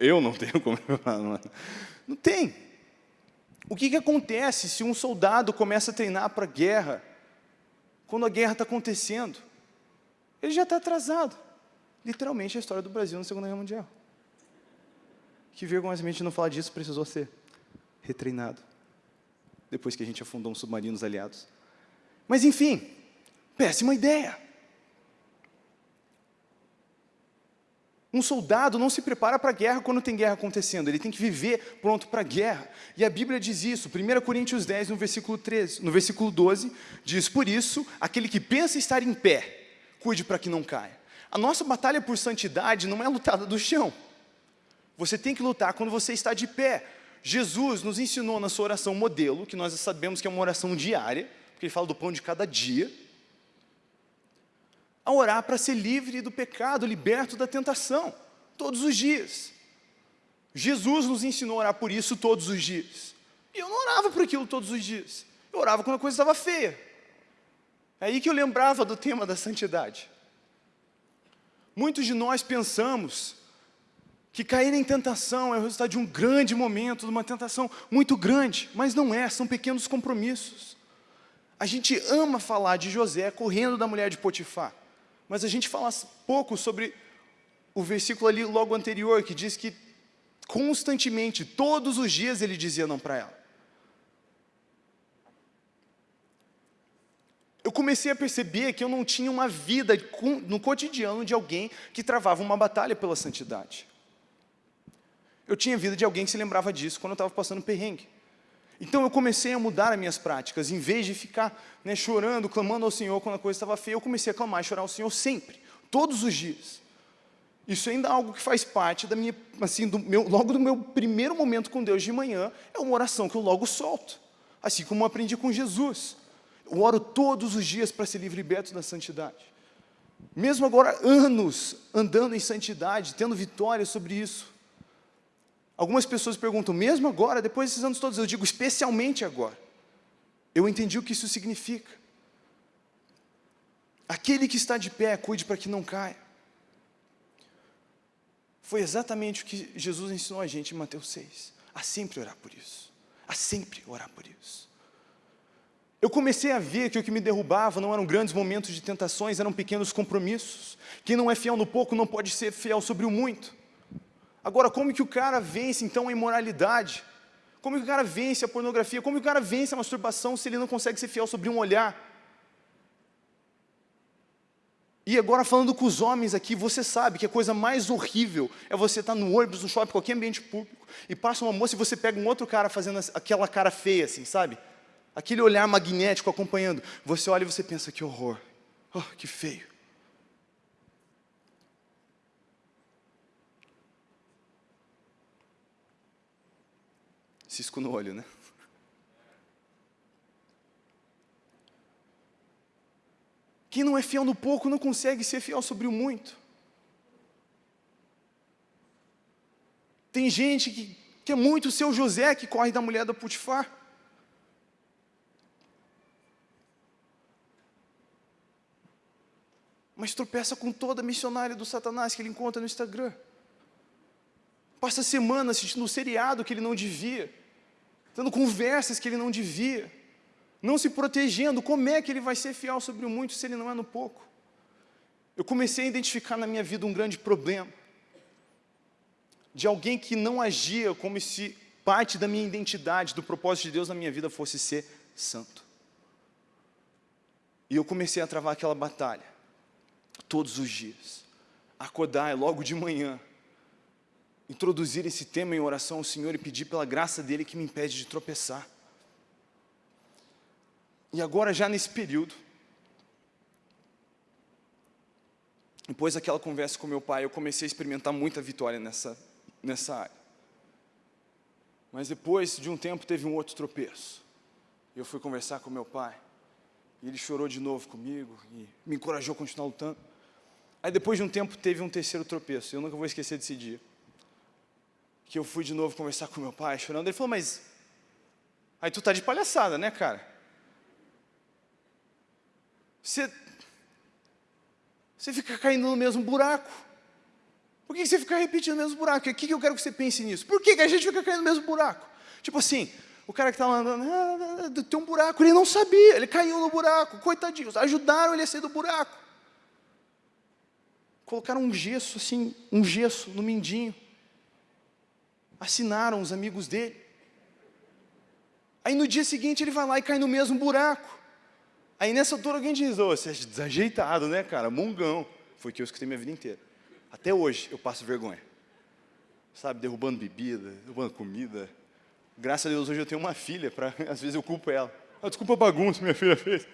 Eu não tenho como preparar. Não tem. O que, que acontece se um soldado começa a treinar para a guerra, quando a guerra está acontecendo? Ele já está atrasado. Literalmente a história do Brasil na Segunda Guerra Mundial. Que vergonhosamente não falar disso precisou ser retreinado. Depois que a gente afundou uns submarinos aliados. Mas enfim, péssima ideia. Um soldado não se prepara para a guerra quando tem guerra acontecendo, ele tem que viver pronto para a guerra. E a Bíblia diz isso, 1 Coríntios 10, no versículo, 13, no versículo 12, diz, por isso, aquele que pensa estar em pé, cuide para que não caia. A nossa batalha por santidade não é lutada do chão. Você tem que lutar quando você está de pé. Jesus nos ensinou na sua oração modelo, que nós sabemos que é uma oração diária, porque ele fala do pão de cada dia, a orar para ser livre do pecado, liberto da tentação, todos os dias. Jesus nos ensinou a orar por isso todos os dias. E eu não orava por aquilo todos os dias. Eu orava quando a coisa estava feia. É aí que eu lembrava do tema da santidade. Muitos de nós pensamos que cair em tentação é o resultado de um grande momento, de uma tentação muito grande, mas não é, são pequenos compromissos. A gente ama falar de José correndo da mulher de Potifar. Mas a gente fala pouco sobre o versículo ali logo anterior, que diz que constantemente, todos os dias ele dizia não para ela. Eu comecei a perceber que eu não tinha uma vida no cotidiano de alguém que travava uma batalha pela santidade. Eu tinha a vida de alguém que se lembrava disso quando eu estava passando perrengue. Então eu comecei a mudar as minhas práticas, em vez de ficar né, chorando, clamando ao Senhor quando a coisa estava feia, eu comecei a clamar e chorar ao Senhor sempre, todos os dias. Isso ainda é algo que faz parte da minha, assim, do meu, logo do meu primeiro momento com Deus de manhã, é uma oração que eu logo solto, assim como aprendi com Jesus. Eu oro todos os dias para ser livre liberto da santidade. Mesmo agora, anos andando em santidade, tendo vitória sobre isso, Algumas pessoas perguntam, mesmo agora, depois desses anos todos, eu digo, especialmente agora. Eu entendi o que isso significa. Aquele que está de pé, cuide para que não caia. Foi exatamente o que Jesus ensinou a gente em Mateus 6. A sempre orar por isso. A sempre orar por isso. Eu comecei a ver que o que me derrubava não eram grandes momentos de tentações, eram pequenos compromissos. Quem não é fiel no pouco não pode ser fiel sobre o muito. Agora, como que o cara vence, então, a imoralidade? Como que o cara vence a pornografia? Como que o cara vence a masturbação se ele não consegue ser fiel sobre um olhar? E agora falando com os homens aqui, você sabe que a coisa mais horrível é você estar no ônibus, no shopping, qualquer ambiente público, e passa uma moça e você pega um outro cara fazendo aquela cara feia assim, sabe? Aquele olhar magnético acompanhando. Você olha e você pensa, que horror, oh, que feio. Cisco no olho, né? Quem não é fiel no pouco não consegue ser fiel sobre o muito. Tem gente que quer muito ser o José que corre da mulher da Putifar. Mas tropeça com toda a missionária do Satanás que ele encontra no Instagram. Passa semana assistindo um seriado que ele não devia tendo conversas que ele não devia, não se protegendo, como é que ele vai ser fiel sobre o muito se ele não é no pouco? eu comecei a identificar na minha vida um grande problema de alguém que não agia como se parte da minha identidade, do propósito de Deus na minha vida fosse ser santo. E eu comecei a travar aquela batalha, todos os dias. Acordar logo de manhã, introduzir esse tema em oração ao Senhor e pedir pela graça dEle que me impede de tropeçar. E agora, já nesse período, depois daquela conversa com meu pai, eu comecei a experimentar muita vitória nessa nessa área. Mas depois de um tempo teve um outro tropeço. Eu fui conversar com meu pai, e ele chorou de novo comigo, e me encorajou a continuar lutando. Aí depois de um tempo teve um terceiro tropeço, eu nunca vou esquecer desse dia. Que eu fui de novo conversar com meu pai, chorando, ele falou, mas... Aí tu tá de palhaçada, né, cara? Você... Você fica caindo no mesmo buraco. Por que você fica repetindo o mesmo buraco? O que eu quero que você pense nisso? Por que a gente fica caindo no mesmo buraco? Tipo assim, o cara que está andando, ah, tem um buraco, ele não sabia, ele caiu no buraco, coitadinho, ajudaram ele a sair do buraco. Colocaram um gesso assim, um gesso no mindinho. Assinaram os amigos dele. Aí no dia seguinte ele vai lá e cai no mesmo buraco. Aí nessa altura alguém diz, oh, você é desajeitado, né, cara, mungão. Foi que eu escutei minha vida inteira. Até hoje eu passo vergonha. Sabe, derrubando bebida, derrubando comida. Graças a Deus hoje eu tenho uma filha, para às vezes eu culpo ela. Ah, desculpa a bagunça que minha filha fez.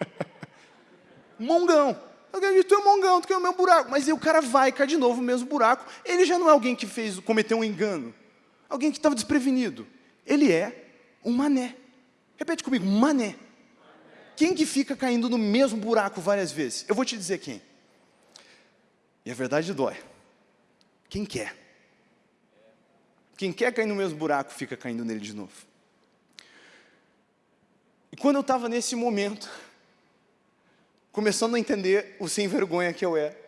mongão. Alguém tu é mongão, tu quer o meu buraco. Mas aí o cara vai, cai de novo no mesmo buraco. Ele já não é alguém que fez, cometeu um engano. Alguém que estava desprevenido. Ele é um mané. Repete comigo, mané. Quem que fica caindo no mesmo buraco várias vezes? Eu vou te dizer quem. E a verdade dói. Quem quer? Quem quer cair no mesmo buraco, fica caindo nele de novo. E quando eu estava nesse momento, começando a entender o sem vergonha que eu era,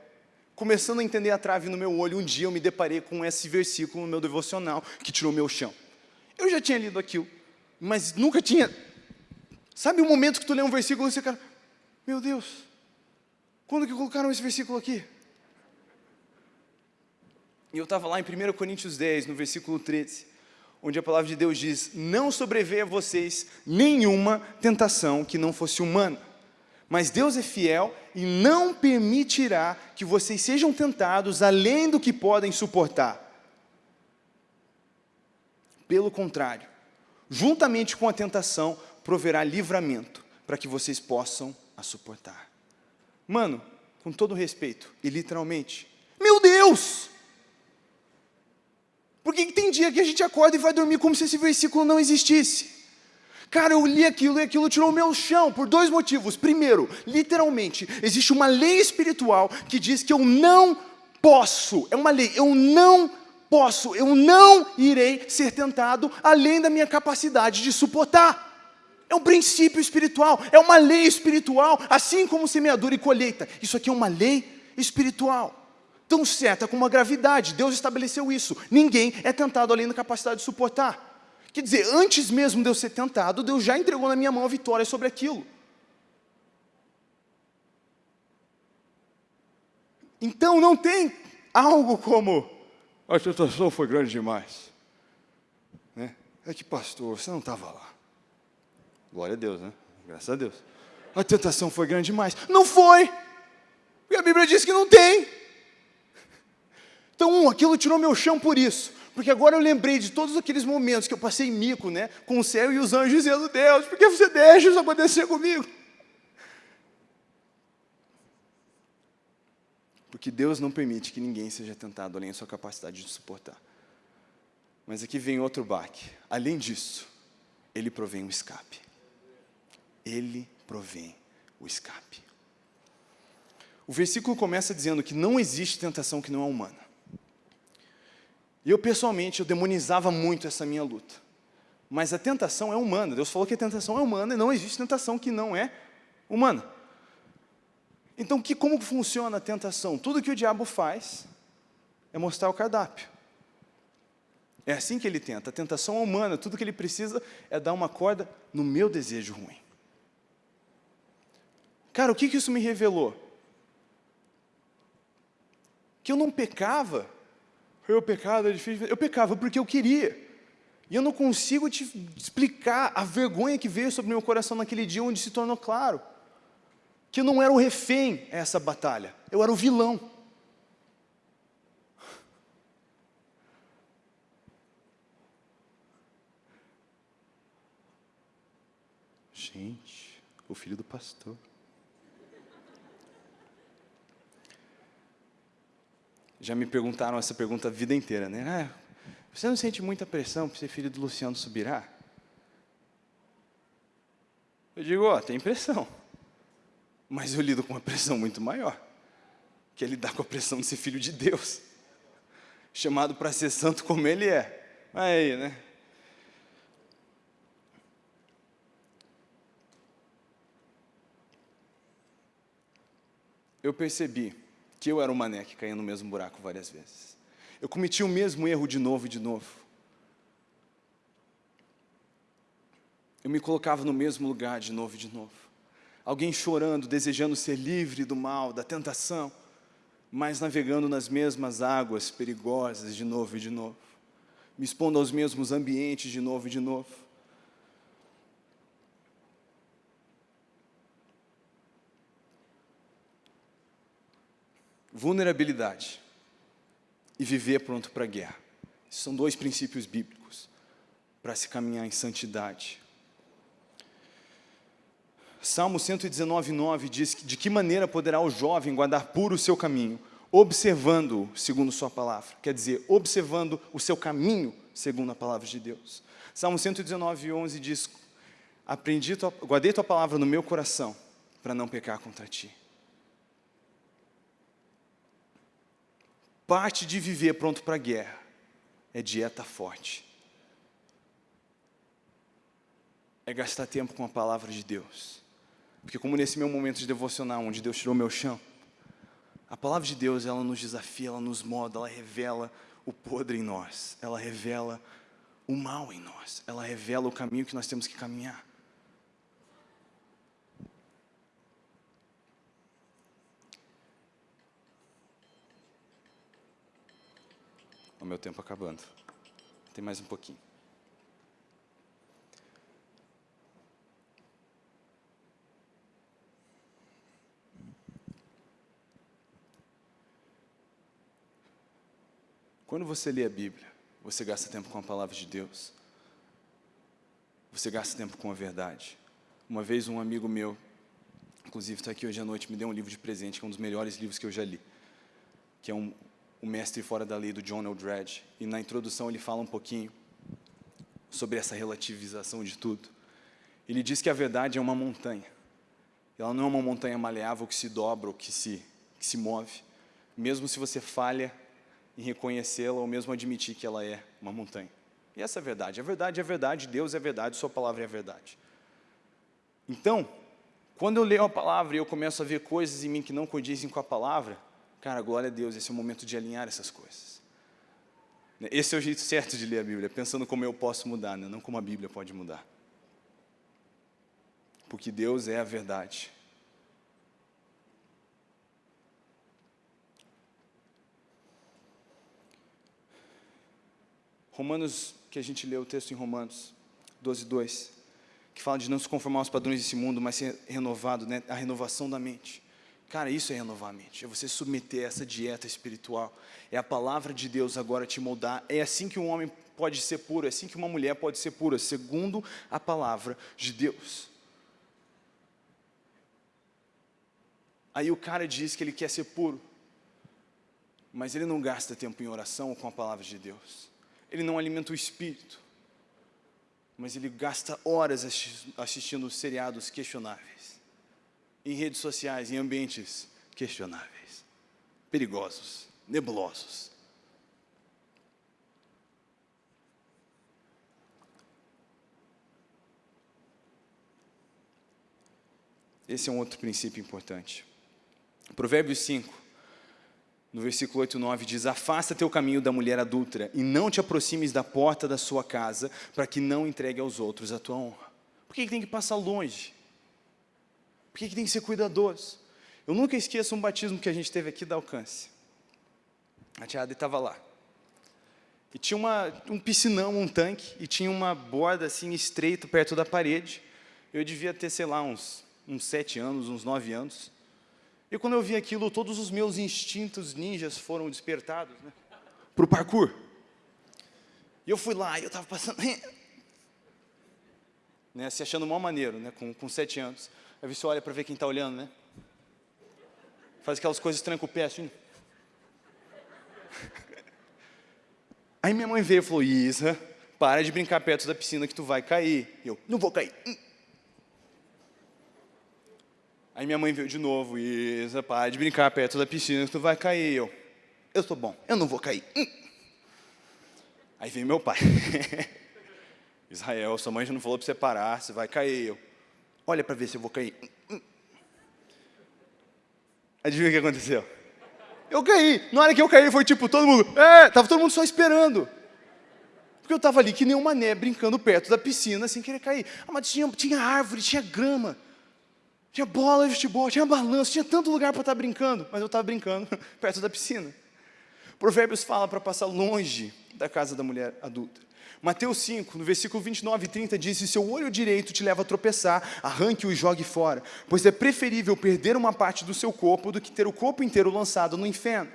começando a entender a trave no meu olho, um dia eu me deparei com esse versículo no meu devocional, que tirou meu chão. Eu já tinha lido aquilo, mas nunca tinha... Sabe o momento que tu lê um versículo e você cara, meu Deus, quando que colocaram esse versículo aqui? E eu estava lá em 1 Coríntios 10, no versículo 13, onde a palavra de Deus diz, não sobreveia a vocês nenhuma tentação que não fosse humana, mas Deus é fiel e não permitirá que vocês sejam tentados além do que podem suportar. Pelo contrário, juntamente com a tentação, proverá livramento para que vocês possam a suportar. Mano, com todo respeito e literalmente, meu Deus! Porque tem dia que a gente acorda e vai dormir como se esse versículo não existisse. Cara, eu li aquilo e aquilo tirou o meu chão por dois motivos. Primeiro, literalmente, existe uma lei espiritual que diz que eu não posso, é uma lei, eu não posso, eu não irei ser tentado além da minha capacidade de suportar. É um princípio espiritual, é uma lei espiritual, assim como semeadura e colheita. Isso aqui é uma lei espiritual tão certa como a gravidade. Deus estabeleceu isso. Ninguém é tentado além da capacidade de suportar. Quer dizer, antes mesmo de eu ser tentado, Deus já entregou na minha mão a vitória sobre aquilo. Então não tem algo como a tentação foi grande demais. Né? É que pastor, você não estava lá. Glória a Deus, né? Graças a Deus. A tentação foi grande demais. Não foi! Porque a Bíblia diz que não tem. Então, um, aquilo tirou meu chão por isso. Porque agora eu lembrei de todos aqueles momentos que eu passei mico, né? Com o céu e os anjos dizendo, Deus, por que você deixa isso acontecer comigo? Porque Deus não permite que ninguém seja tentado além da sua capacidade de suportar. Mas aqui vem outro baque. Além disso, Ele provém um escape. Ele provém o escape. O versículo começa dizendo que não existe tentação que não é humana. E eu, pessoalmente, eu demonizava muito essa minha luta. Mas a tentação é humana. Deus falou que a tentação é humana e não existe tentação que não é humana. Então, que, como funciona a tentação? Tudo que o diabo faz é mostrar o cardápio. É assim que ele tenta. A tentação é humana. Tudo que ele precisa é dar uma corda no meu desejo ruim. Cara, o que, que isso me revelou? que eu não pecava. Eu pecado é difícil. Eu pecava porque eu queria. E eu não consigo te explicar a vergonha que veio sobre meu coração naquele dia onde se tornou claro que eu não era o refém essa batalha, eu era o vilão. Gente, o filho do pastor. Já me perguntaram essa pergunta a vida inteira, né? Ah, você não sente muita pressão por ser filho do Luciano Subirá? Eu digo, ó, tem pressão. Mas eu lido com uma pressão muito maior, que é lidar com a pressão de ser filho de Deus, chamado para ser santo como Ele é. Aí, né? Eu percebi que eu era o mané que caía no mesmo buraco várias vezes. Eu cometi o mesmo erro de novo e de novo. Eu me colocava no mesmo lugar de novo e de novo alguém chorando, desejando ser livre do mal, da tentação, mas navegando nas mesmas águas perigosas de novo e de novo, me expondo aos mesmos ambientes de novo e de novo. Vulnerabilidade e viver pronto para a guerra. são dois princípios bíblicos para se caminhar em santidade. Salmo 119, 9 diz que de que maneira poderá o jovem guardar puro o seu caminho, observando segundo sua palavra. Quer dizer, observando o seu caminho segundo a palavra de Deus. Salmo 119, 11 diz, Aprendi tua, guardei tua palavra no meu coração, para não pecar contra ti. Parte de viver pronto para a guerra é dieta forte. É gastar tempo com a palavra de Deus porque como nesse meu momento de devocional, onde Deus tirou meu chão, a palavra de Deus, ela nos desafia, ela nos moda, ela revela o podre em nós, ela revela o mal em nós, ela revela o caminho que nós temos que caminhar. O meu tempo acabando. Tem mais um pouquinho. Quando você lê a Bíblia, você gasta tempo com a palavra de Deus. Você gasta tempo com a verdade. Uma vez um amigo meu, inclusive está aqui hoje à noite, me deu um livro de presente, que é um dos melhores livros que eu já li, que é um, O Mestre Fora da Lei, do John Eldredge. E na introdução ele fala um pouquinho sobre essa relativização de tudo. Ele diz que a verdade é uma montanha. Ela não é uma montanha maleável que se dobra ou que se, que se move. Mesmo se você falha, em reconhecê-la ou mesmo admitir que ela é uma montanha. E essa é a verdade. A verdade é a verdade, Deus é a verdade, Sua palavra é a verdade. Então, quando eu leio a palavra e eu começo a ver coisas em mim que não condizem com a palavra, cara, glória a Deus, esse é o momento de alinhar essas coisas. Esse é o jeito certo de ler a Bíblia, pensando como eu posso mudar, né? não como a Bíblia pode mudar. Porque Deus é a verdade. Romanos, que a gente leu o texto em Romanos 12, 2, que fala de não se conformar aos padrões desse mundo, mas ser renovado, né? a renovação da mente. Cara, isso é renovar a mente, é você submeter essa dieta espiritual, é a palavra de Deus agora te moldar, é assim que um homem pode ser puro, é assim que uma mulher pode ser pura, segundo a palavra de Deus. Aí o cara diz que ele quer ser puro, mas ele não gasta tempo em oração com a palavra de Deus. Ele não alimenta o espírito, mas ele gasta horas assistindo seriados questionáveis, em redes sociais, em ambientes questionáveis, perigosos, nebulosos. Esse é um outro princípio importante. Provérbios 5, no versículo 8 e 9 diz, afasta teu caminho da mulher adúltera e não te aproximes da porta da sua casa para que não entregue aos outros a tua honra. Por que tem que passar longe? Por que, que tem que ser cuidadoso? Eu nunca esqueço um batismo que a gente teve aqui da Alcance. A tia Ada estava lá. E tinha uma, um piscinão, um tanque, e tinha uma borda assim estreita perto da parede. Eu devia ter, sei lá, uns, uns sete anos, uns nove anos. E quando eu vi aquilo, todos os meus instintos ninjas foram despertados né, para o parkour. E eu fui lá, e eu estava passando, né, se achando mal maneiro, né, com, com sete anos. Aí você olha para ver quem está olhando, né? Faz aquelas coisas, tranca o pé assim. Aí minha mãe veio e falou, Isa, para de brincar perto da piscina que tu vai cair. E eu, não vou cair. Aí minha mãe veio de novo, Isa, para de brincar perto da piscina que tu vai cair. E eu, eu sou bom, eu não vou cair. Aí veio meu pai. Israel, sua mãe já não falou para você parar, você vai cair. Eu, olha para ver se eu vou cair. Adivinha o que aconteceu? Eu caí. Na hora que eu caí, foi tipo, todo mundo, é, tava todo mundo só esperando. Porque eu estava ali que nem um mané, brincando perto da piscina, sem querer cair. Ah, mas tinha, tinha árvore, tinha grama, tinha bola de futebol, tinha balanço, tinha tanto lugar para estar tá brincando, mas eu estava brincando perto da piscina. Provérbios fala para passar longe da casa da mulher adulta. Mateus 5, no versículo 29 e 30, diz: Se seu olho direito te leva a tropeçar, arranque-o e jogue fora, pois é preferível perder uma parte do seu corpo do que ter o corpo inteiro lançado no inferno.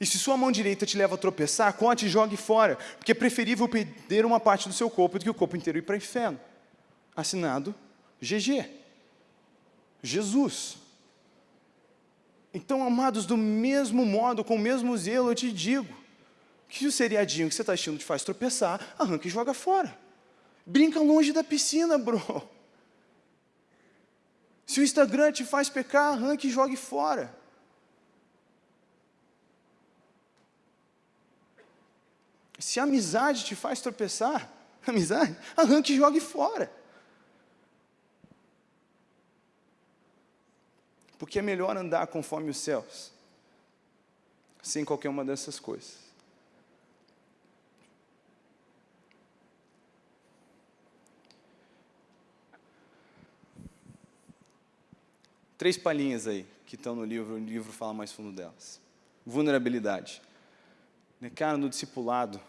E se sua mão direita te leva a tropeçar, corte e jogue fora, porque é preferível perder uma parte do seu corpo do que o corpo inteiro ir para o inferno. Assinado GG. Jesus. Então, amados, do mesmo modo, com o mesmo zelo, eu te digo, que o seriadinho que você está assistindo te faz tropeçar, arranca e joga fora. Brinca longe da piscina, bro. Se o Instagram te faz pecar, arranque e jogue fora. Se a amizade te faz tropeçar, amizade, arranque e jogue fora. Porque é melhor andar conforme os céus, sem qualquer uma dessas coisas. Três palhinhas aí, que estão no livro, o livro fala mais fundo delas. Vulnerabilidade. Cara, no discipulado,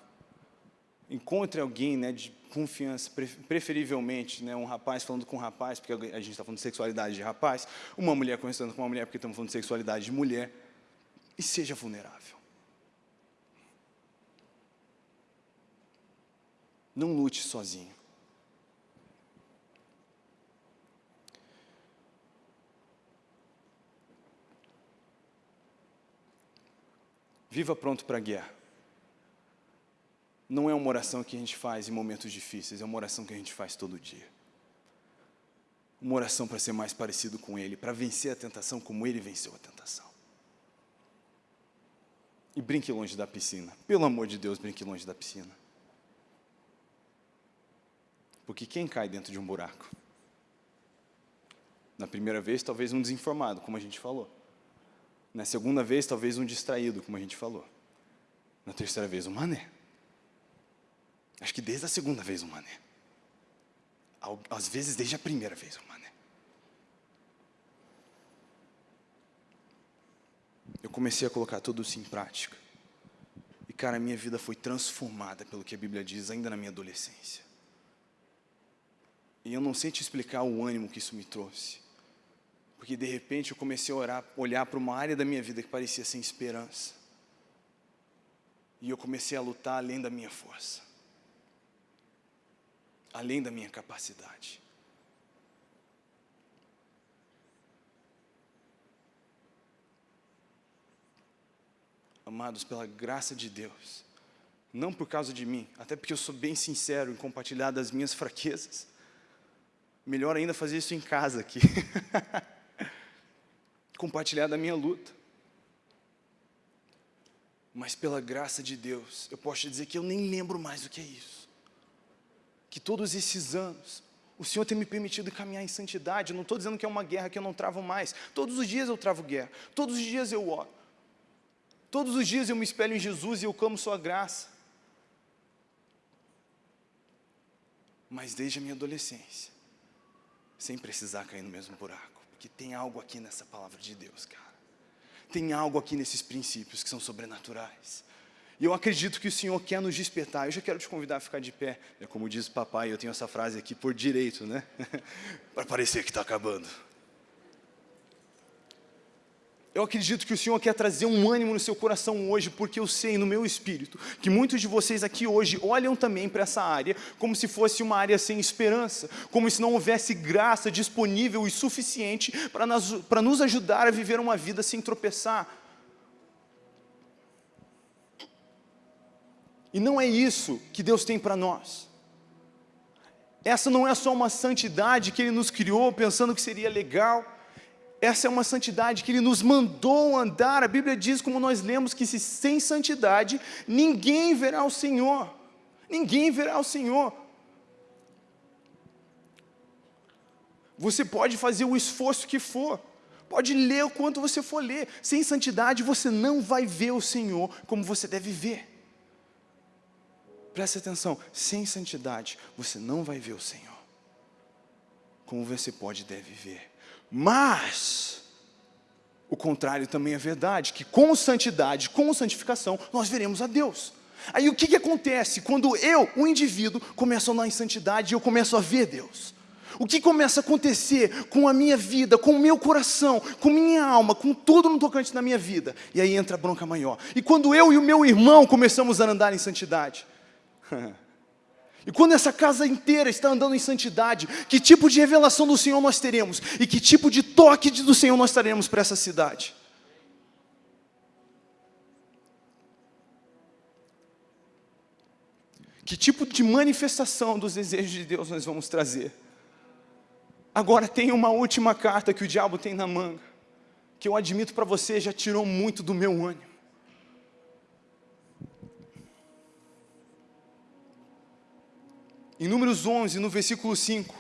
encontre alguém né, de confiança, preferivelmente né, um rapaz falando com um rapaz, porque a gente está falando de sexualidade de rapaz, uma mulher conversando com uma mulher, porque estamos falando de sexualidade de mulher, e seja vulnerável. Não lute sozinho. Viva pronto para a guerra. Não é uma oração que a gente faz em momentos difíceis, é uma oração que a gente faz todo dia. Uma oração para ser mais parecido com Ele, para vencer a tentação como Ele venceu a tentação. E brinque longe da piscina. Pelo amor de Deus, brinque longe da piscina. Porque quem cai dentro de um buraco? Na primeira vez, talvez um desinformado, como a gente falou. Na segunda vez, talvez um distraído, como a gente falou. Na terceira vez, um mané. Acho que desde a segunda vez, um mané. Às vezes, desde a primeira vez, um mané. Eu comecei a colocar tudo isso em prática. E, cara, a minha vida foi transformada pelo que a Bíblia diz ainda na minha adolescência. E eu não sei te explicar o ânimo que isso me trouxe. Porque de repente eu comecei a orar, olhar para uma área da minha vida que parecia sem esperança. E eu comecei a lutar além da minha força. Além da minha capacidade. Amados, pela graça de Deus, não por causa de mim, até porque eu sou bem sincero em compartilhar das minhas fraquezas. Melhor ainda fazer isso em casa aqui. compartilhar da minha luta. Mas pela graça de Deus, eu posso te dizer que eu nem lembro mais o que é isso. Que todos esses anos, o Senhor tem me permitido caminhar em santidade. Eu não estou dizendo que é uma guerra que eu não travo mais. Todos os dias eu travo guerra. Todos os dias eu oro. Todos os dias eu me espelho em Jesus e eu clamo Sua graça. Mas desde a minha adolescência, sem precisar cair no mesmo buraco que tem algo aqui nessa palavra de Deus, cara. tem algo aqui nesses princípios que são sobrenaturais. E eu acredito que o Senhor quer nos despertar. Eu já quero te convidar a ficar de pé. É como diz o papai, eu tenho essa frase aqui por direito, né? Para parecer que está acabando. Eu acredito que o Senhor quer trazer um ânimo no seu coração hoje, porque eu sei no meu espírito que muitos de vocês aqui hoje olham também para essa área como se fosse uma área sem esperança, como se não houvesse graça disponível e suficiente para nos, para nos ajudar a viver uma vida sem tropeçar. E não é isso que Deus tem para nós. Essa não é só uma santidade que Ele nos criou pensando que seria legal, essa é uma santidade que Ele nos mandou andar. A Bíblia diz, como nós lemos, que se sem santidade ninguém verá o Senhor. Ninguém verá o Senhor. Você pode fazer o esforço que for, pode ler o quanto você for ler. Sem santidade você não vai ver o Senhor como você deve ver. Preste atenção, sem santidade você não vai ver o Senhor como você pode e deve ver. Mas, o contrário também é verdade, que com santidade, com santificação, nós veremos a Deus. Aí o que, que acontece quando eu, o indivíduo, começo a andar em santidade e eu começo a ver Deus? O que começa a acontecer com a minha vida, com o meu coração, com minha alma, com tudo no tocante da minha vida? E aí entra a bronca maior. E quando eu e o meu irmão começamos a andar em santidade, E quando essa casa inteira está andando em santidade, que tipo de revelação do Senhor nós teremos? E que tipo de toque do Senhor nós teremos para essa cidade? Que tipo de manifestação dos desejos de Deus nós vamos trazer? Agora tem uma última carta que o diabo tem na manga, que eu admito para você já tirou muito do meu ânimo. Em Números 11, no versículo 5,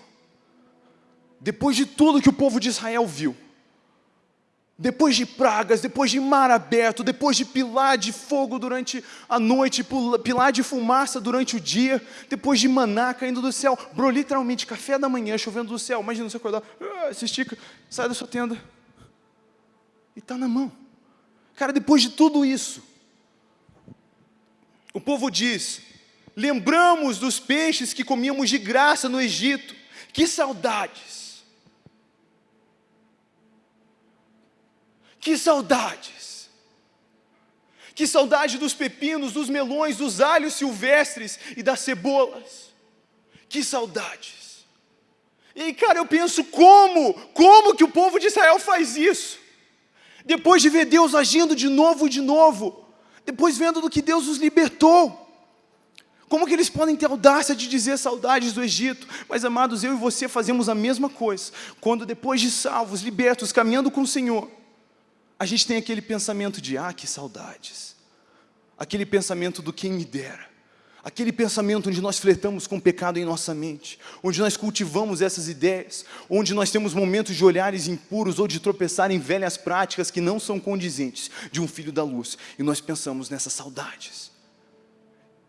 depois de tudo que o povo de Israel viu, depois de pragas, depois de mar aberto, depois de pilar de fogo durante a noite, pilar de fumaça durante o dia, depois de maná caindo do céu, bro, literalmente café da manhã chovendo do céu, imagina você acordar, ah, se estica, sai da sua tenda, e está na mão. Cara, depois de tudo isso, o povo diz, Lembramos dos peixes que comíamos de graça no Egito. Que saudades! Que saudades! Que saudade dos pepinos, dos melões, dos alhos silvestres e das cebolas. Que saudades! E cara, eu penso como, como que o povo de Israel faz isso? Depois de ver Deus agindo de novo e de novo, depois vendo do que Deus os libertou. Como que eles podem ter audácia de dizer saudades do Egito? Mas, amados, eu e você fazemos a mesma coisa. Quando depois de salvos, libertos, caminhando com o Senhor, a gente tem aquele pensamento de, ah, que saudades. Aquele pensamento do quem me dera. Aquele pensamento onde nós flertamos com o pecado em nossa mente, onde nós cultivamos essas ideias, onde nós temos momentos de olhares impuros ou de tropeçar em velhas práticas que não são condizentes de um filho da luz, e nós pensamos nessas saudades.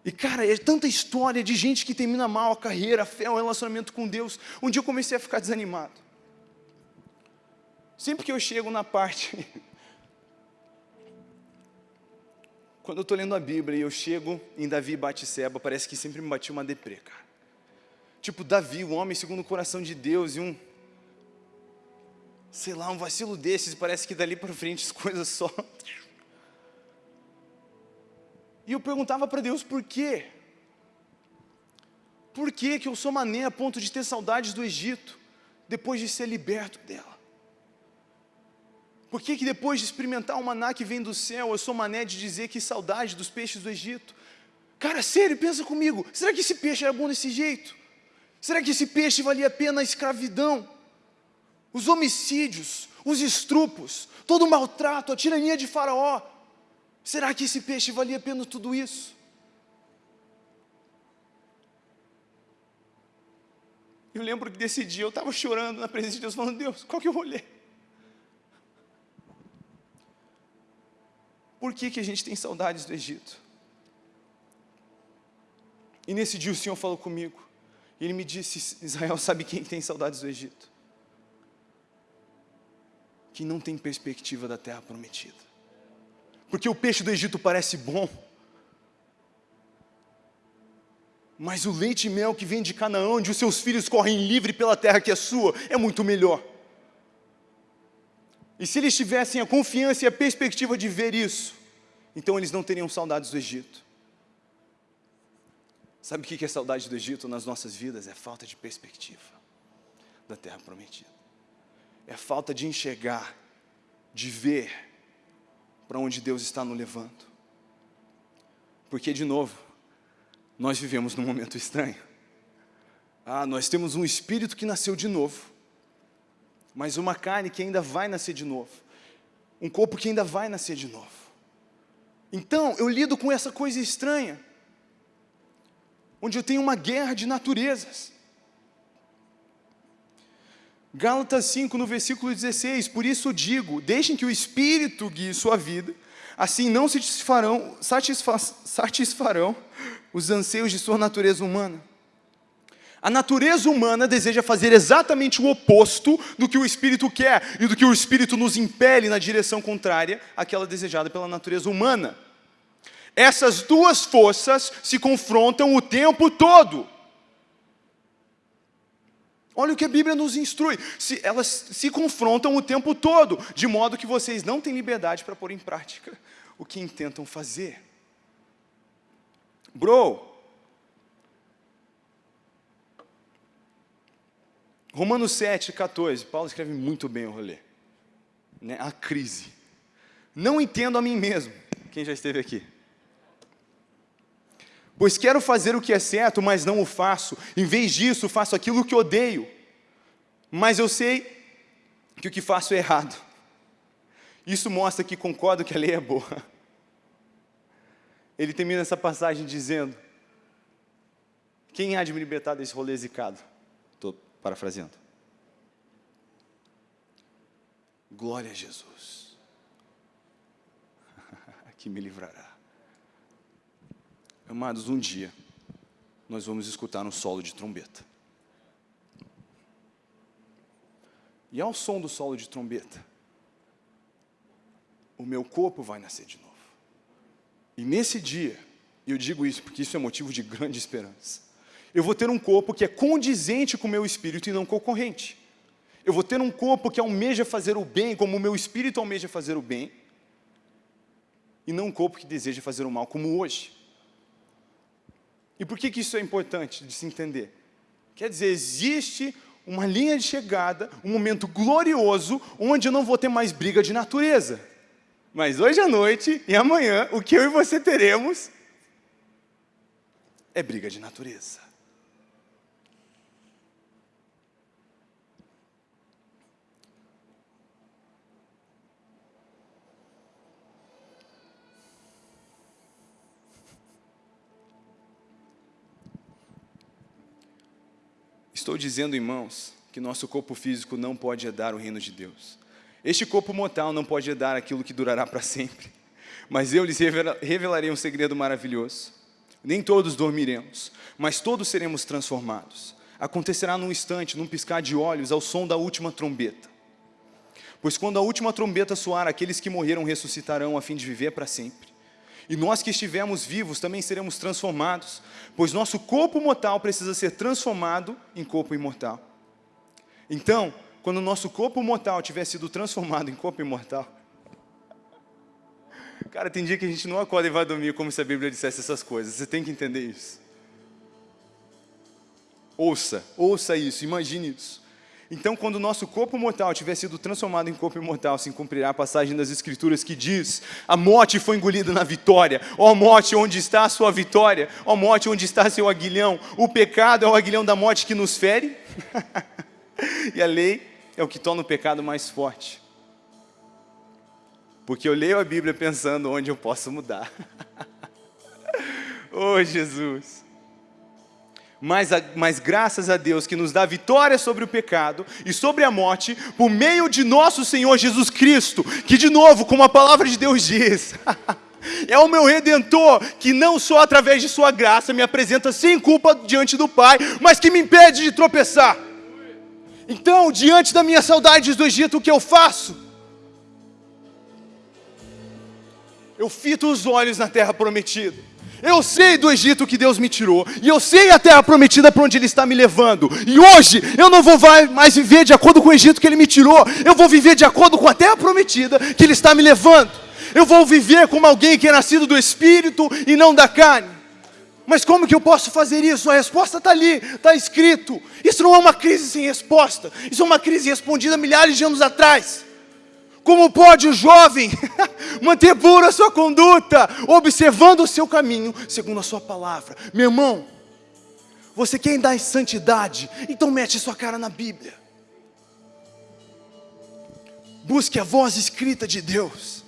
E cara, é tanta história de gente que termina mal a carreira, a fé, o relacionamento com Deus. Um dia eu comecei a ficar desanimado. Sempre que eu chego na parte... Quando eu estou lendo a Bíblia e eu chego em Davi e Batseba, parece que sempre me batia uma deprê, cara. Tipo, Davi, o homem segundo o coração de Deus, e um... Sei lá, um vacilo desses, parece que dali para frente as coisas só... E eu perguntava para Deus por quê? Por que, que eu sou mané a ponto de ter saudades do Egito, depois de ser liberto dela? Por que, que depois de experimentar o maná que vem do céu, eu sou mané de dizer que saudade dos peixes do Egito? Cara, sério, pensa comigo, será que esse peixe era bom desse jeito? Será que esse peixe valia a pena a escravidão? Os homicídios, os estrupos, todo o maltrato, a tirania de faraó, Será que esse peixe valia a pena tudo isso? Eu lembro que desse dia eu estava chorando na presença de Deus, falando, Deus, qual que eu vou ler? Por que, que a gente tem saudades do Egito? E nesse dia o Senhor falou comigo, e Ele me disse, Israel, sabe quem tem saudades do Egito? Quem não tem perspectiva da terra prometida. Porque o peixe do Egito parece bom. Mas o leite e mel que vem de Canaã, onde os seus filhos correm livre pela terra que é sua, é muito melhor. E se eles tivessem a confiança e a perspectiva de ver isso, então eles não teriam saudades do Egito. Sabe o que é saudade do Egito nas nossas vidas? É falta de perspectiva da terra prometida. É falta de enxergar, de ver para onde Deus está nos levando. Porque, de novo, nós vivemos num momento estranho. Ah, nós temos um espírito que nasceu de novo, mas uma carne que ainda vai nascer de novo, um corpo que ainda vai nascer de novo. Então, eu lido com essa coisa estranha, onde eu tenho uma guerra de naturezas. Gálatas 5, no versículo 16, por isso digo, deixem que o Espírito guie sua vida, assim não satisfarão, satisfa, satisfarão os anseios de sua natureza humana. A natureza humana deseja fazer exatamente o oposto do que o Espírito quer e do que o Espírito nos impele na direção contrária àquela desejada pela natureza humana. Essas duas forças se confrontam o tempo todo. Olha o que a Bíblia nos instrui. Se, elas se confrontam o tempo todo, de modo que vocês não têm liberdade para pôr em prática o que intentam fazer. Bro, Romanos 7, 14, Paulo escreve muito bem o rolê. Né? A crise. Não entendo a mim mesmo. Quem já esteve aqui? Pois quero fazer o que é certo, mas não o faço. Em vez disso, faço aquilo que odeio. Mas eu sei que o que faço é errado. Isso mostra que concordo que a lei é boa. Ele termina essa passagem dizendo: Quem há de me libertar desse rolê zicado? Estou parafraseando. Glória a Jesus, que me livrará. Amados, um dia nós vamos escutar um solo de trombeta. E ao som do solo de trombeta, o meu corpo vai nascer de novo. E nesse dia, eu digo isso porque isso é motivo de grande esperança, eu vou ter um corpo que é condizente com o meu espírito e não concorrente. Eu vou ter um corpo que almeja fazer o bem, como o meu espírito almeja fazer o bem, e não um corpo que deseja fazer o mal, como hoje. E por que, que isso é importante de se entender? Quer dizer, existe uma linha de chegada, um momento glorioso, onde eu não vou ter mais briga de natureza. Mas hoje à noite e amanhã, o que eu e você teremos é briga de natureza. Estou dizendo, irmãos, que nosso corpo físico não pode herdar o reino de Deus. Este corpo mortal não pode herdar aquilo que durará para sempre. Mas eu lhes revelarei um segredo maravilhoso. Nem todos dormiremos, mas todos seremos transformados. Acontecerá num instante, num piscar de olhos, ao som da última trombeta. Pois quando a última trombeta soar, aqueles que morreram ressuscitarão a fim de viver para sempre. E nós que estivermos vivos também seremos transformados, pois nosso corpo mortal precisa ser transformado em corpo imortal. Então, quando nosso corpo mortal tiver sido transformado em corpo imortal, cara, tem dia que a gente não acorda e vai dormir como se a Bíblia dissesse essas coisas, você tem que entender isso. Ouça, ouça isso, imagine isso. Então, quando o nosso corpo mortal tiver sido transformado em corpo imortal, se cumprirá a passagem das Escrituras que diz: a morte foi engolida na vitória. Ó morte, onde está a sua vitória? Ó morte, onde está seu aguilhão? O pecado é o aguilhão da morte que nos fere? e a lei é o que torna o pecado mais forte. Porque eu leio a Bíblia pensando onde eu posso mudar. oh, Jesus! Mas, mas graças a Deus que nos dá vitória sobre o pecado e sobre a morte, por meio de nosso Senhor Jesus Cristo, que de novo, como a palavra de Deus diz, é o meu Redentor, que não só através de sua graça me apresenta sem culpa diante do Pai, mas que me impede de tropeçar. Então, diante da minha saudade do Egito, o que eu faço? eu fito os olhos na terra prometida. Eu sei do Egito que Deus me tirou, e eu sei a terra prometida para onde Ele está me levando. E hoje eu não vou mais viver de acordo com o Egito que Ele me tirou, eu vou viver de acordo com a terra prometida que Ele está me levando. Eu vou viver como alguém que é nascido do Espírito e não da carne. Mas como que eu posso fazer isso? A resposta está ali, está escrito. Isso não é uma crise sem resposta, isso é uma crise respondida milhares de anos atrás. Como pode o jovem manter pura a sua conduta, observando o seu caminho, segundo a sua palavra? Meu irmão, você quer andar em santidade? Então mete sua cara na Bíblia. Busque a voz escrita de Deus.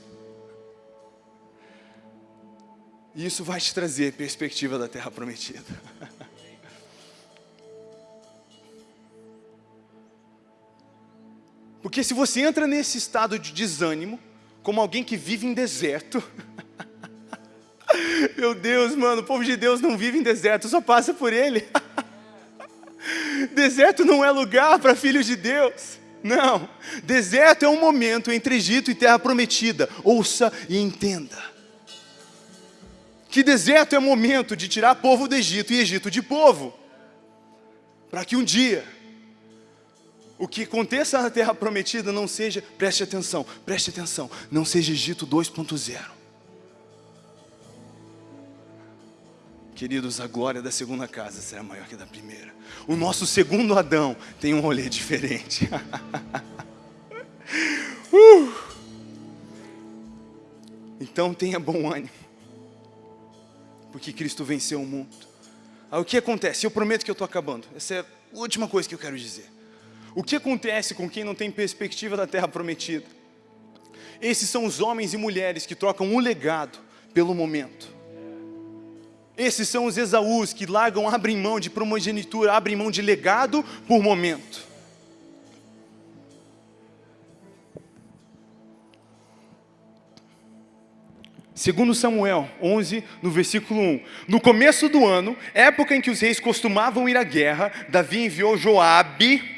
E isso vai te trazer perspectiva da terra prometida. Porque se você entra nesse estado de desânimo, como alguém que vive em deserto, meu Deus, mano, o povo de Deus não vive em deserto, só passa por ele. deserto não é lugar para filhos de Deus. Não, deserto é um momento entre Egito e terra prometida. Ouça e entenda. Que deserto é momento de tirar povo do Egito e Egito de povo. Para que um dia o que aconteça na terra prometida não seja, preste atenção, preste atenção, não seja Egito 2.0. Queridos, a glória da segunda casa será maior que a da primeira. O nosso segundo Adão tem um rolê diferente. uh! Então tenha bom ânimo, porque Cristo venceu o mundo. Aí o que acontece? Eu prometo que eu estou acabando. Essa é a última coisa que eu quero dizer. O que acontece com quem não tem perspectiva da terra prometida? Esses são os homens e mulheres que trocam o legado pelo momento. Esses são os Esaús que largam, abrem mão de primogenitura, abrem mão de legado por momento. Segundo Samuel 11, no versículo 1. No começo do ano, época em que os reis costumavam ir à guerra, Davi enviou Joabe,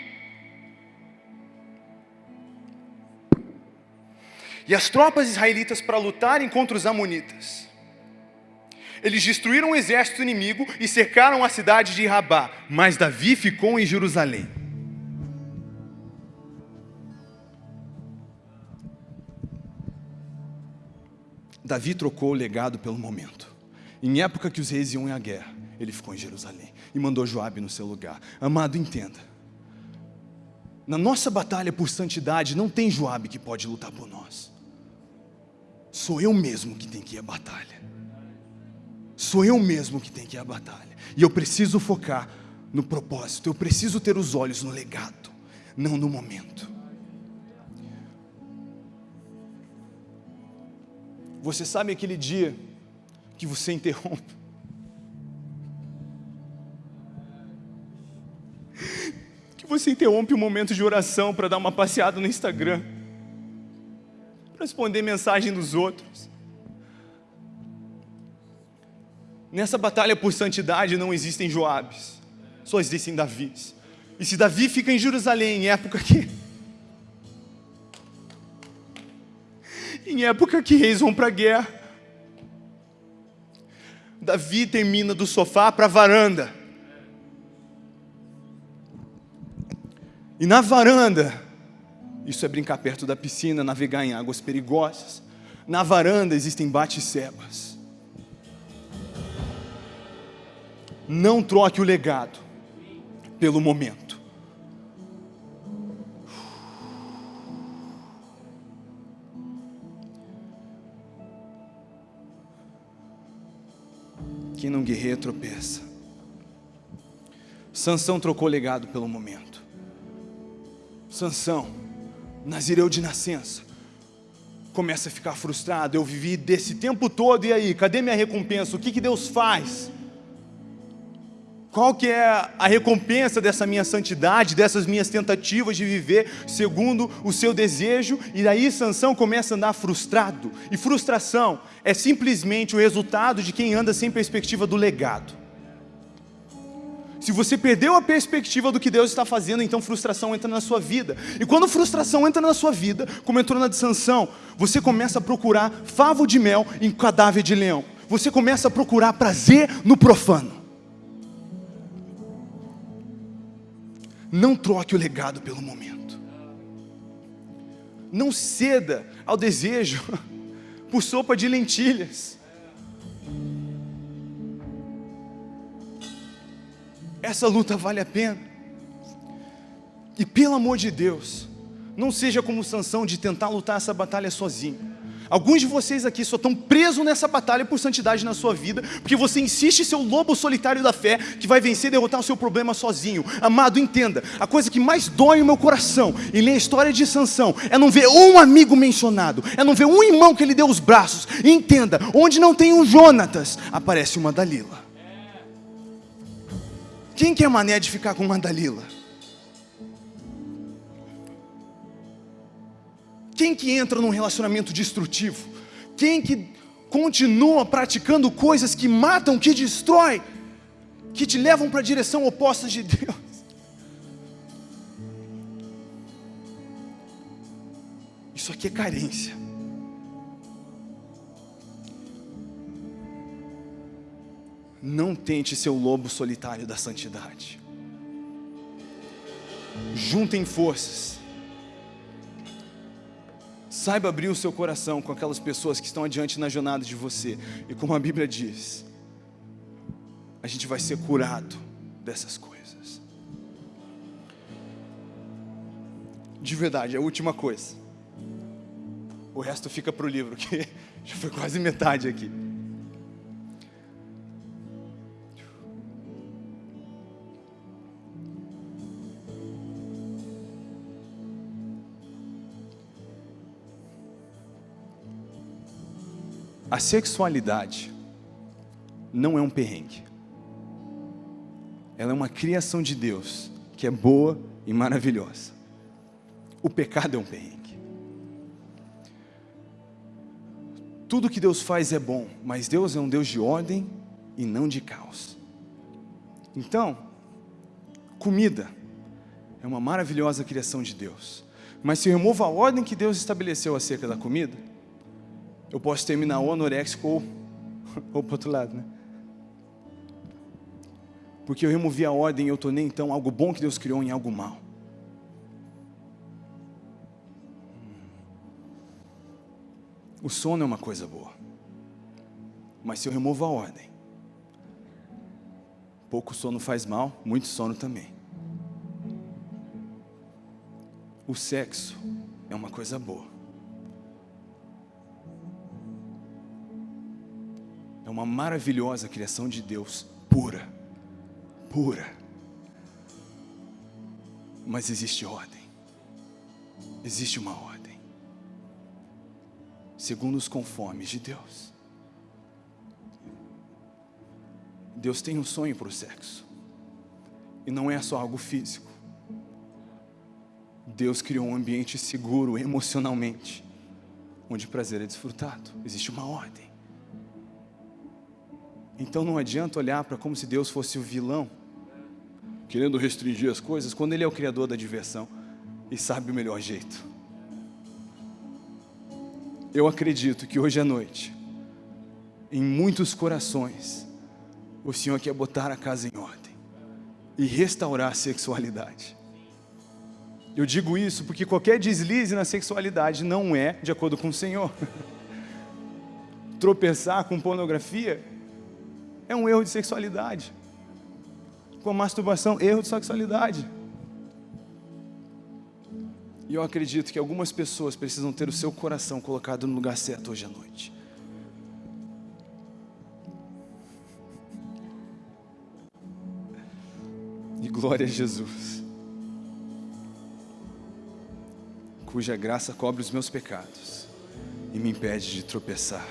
e as tropas israelitas para lutarem contra os amonitas. Eles destruíram o exército inimigo e cercaram a cidade de Rabá, mas Davi ficou em Jerusalém. Davi trocou o legado pelo momento. Em época que os reis iam à guerra, ele ficou em Jerusalém e mandou Joabe no seu lugar. Amado, entenda. Na nossa batalha por santidade, não tem Joabe que pode lutar por nós. Sou eu mesmo que tem que ir à batalha. Sou eu mesmo que tem que ir à batalha. E eu preciso focar no propósito. Eu preciso ter os olhos no legado, não no momento. Você sabe aquele dia que você interrompe? Que você interrompe um momento de oração para dar uma passeada no Instagram para responder mensagem dos outros. Nessa batalha por santidade não existem Joabes, só existem Davis. E se Davi fica em Jerusalém em época que em época que reis vão para a guerra, Davi termina do sofá para a varanda. E na varanda, isso é brincar perto da piscina, navegar em águas perigosas. Na varanda existem bate-sebas. Não troque o legado pelo momento. Quem não guerreia tropeça. Sansão trocou legado pelo momento. Sansão Nazireu de nascença. Começa a ficar frustrado. Eu vivi desse tempo todo, e aí? Cadê minha recompensa? O que, que Deus faz? Qual que é a recompensa dessa minha santidade, dessas minhas tentativas de viver segundo o seu desejo? E daí Sansão começa a andar frustrado. E frustração é simplesmente o resultado de quem anda sem perspectiva do legado. Se você perdeu a perspectiva do que Deus está fazendo, então frustração entra na sua vida. E quando frustração entra na sua vida, como entrou na de você começa a procurar favo de mel em cadáver de leão. Você começa a procurar prazer no profano. Não troque o legado pelo momento. Não ceda ao desejo por sopa de lentilhas. Essa luta vale a pena. E pelo amor de Deus, não seja como Sansão de tentar lutar essa batalha sozinho. Alguns de vocês aqui só estão presos nessa batalha por santidade na sua vida, porque você insiste em ser o lobo solitário da fé, que vai vencer e derrotar o seu problema sozinho. Amado, entenda, a coisa que mais dói no meu coração em ler a história de Sansão é não ver um amigo mencionado, é não ver um irmão que ele deu os braços. E entenda, onde não tem um Jonatas, aparece uma Dalila. Quem que é mané de ficar com uma Dalila? Quem que entra num relacionamento destrutivo? Quem que continua praticando coisas que matam, que destrói, que te levam para a direção oposta de Deus? Isso aqui é carência. Não tente ser o lobo solitário da santidade. Juntem forças. Saiba abrir o seu coração com aquelas pessoas que estão adiante na jornada de você. E como a Bíblia diz, a gente vai ser curado dessas coisas. De verdade, a última coisa. O resto fica para o livro, que já foi quase metade aqui. A sexualidade não é um perrengue. Ela é uma criação de Deus que é boa e maravilhosa. O pecado é um perrengue. Tudo que Deus faz é bom, mas Deus é um Deus de ordem e não de caos. Então, comida é uma maravilhosa criação de Deus. Mas se eu removo a ordem que Deus estabeleceu acerca da comida, eu posso terminar ou anoréxico ou, ou para outro lado, né? Porque eu removi a ordem e eu tornei então algo bom que Deus criou em algo mal. O sono é uma coisa boa. Mas se eu removo a ordem, pouco sono faz mal, muito sono também. O sexo é uma coisa boa. É uma maravilhosa criação de Deus, pura, pura. Mas existe ordem, existe uma ordem, segundo os conformes de Deus. Deus tem um sonho para o sexo, e não é só algo físico. Deus criou um ambiente seguro emocionalmente, onde prazer é desfrutado, existe uma ordem. Então não adianta olhar para como se Deus fosse o vilão, querendo restringir as coisas, quando Ele é o Criador da diversão e sabe o melhor jeito. Eu acredito que hoje à noite, em muitos corações, o Senhor quer botar a casa em ordem e restaurar a sexualidade. Eu digo isso porque qualquer deslize na sexualidade não é de acordo com o Senhor. Tropeçar com pornografia é um erro de sexualidade. Com a masturbação, erro de sexualidade. E eu acredito que algumas pessoas precisam ter o seu coração colocado no lugar certo hoje à noite. E glória a Jesus, cuja graça cobre os meus pecados e me impede de tropeçar.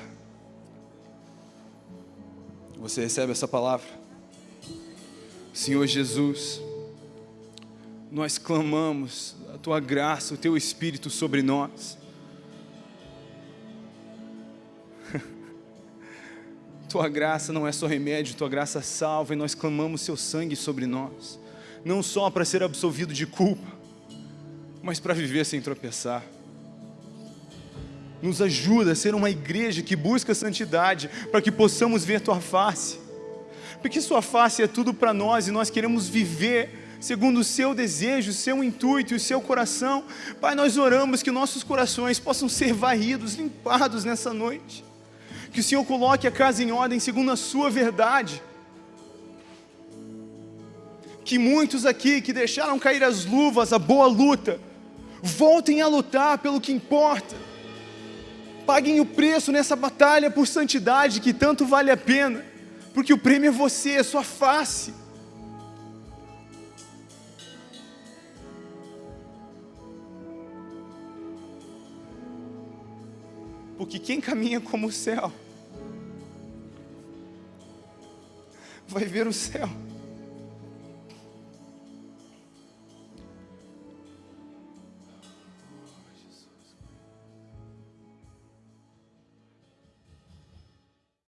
Você recebe essa palavra? Senhor Jesus, nós clamamos a tua graça, o teu Espírito sobre nós. tua graça não é só remédio, tua graça salva e nós clamamos seu sangue sobre nós, não só para ser absolvido de culpa, mas para viver sem tropeçar. Nos ajuda a ser uma igreja que busca santidade, para que possamos ver tua face, porque sua face é tudo para nós e nós queremos viver segundo o seu desejo, o seu intuito e o seu coração. Pai, nós oramos que nossos corações possam ser varridos, limpados nessa noite. Que o Senhor coloque a casa em ordem segundo a sua verdade. Que muitos aqui que deixaram cair as luvas, a boa luta, voltem a lutar pelo que importa. Paguem o preço nessa batalha por santidade que tanto vale a pena, porque o prêmio é você, é sua face. Porque quem caminha como o céu vai ver o céu.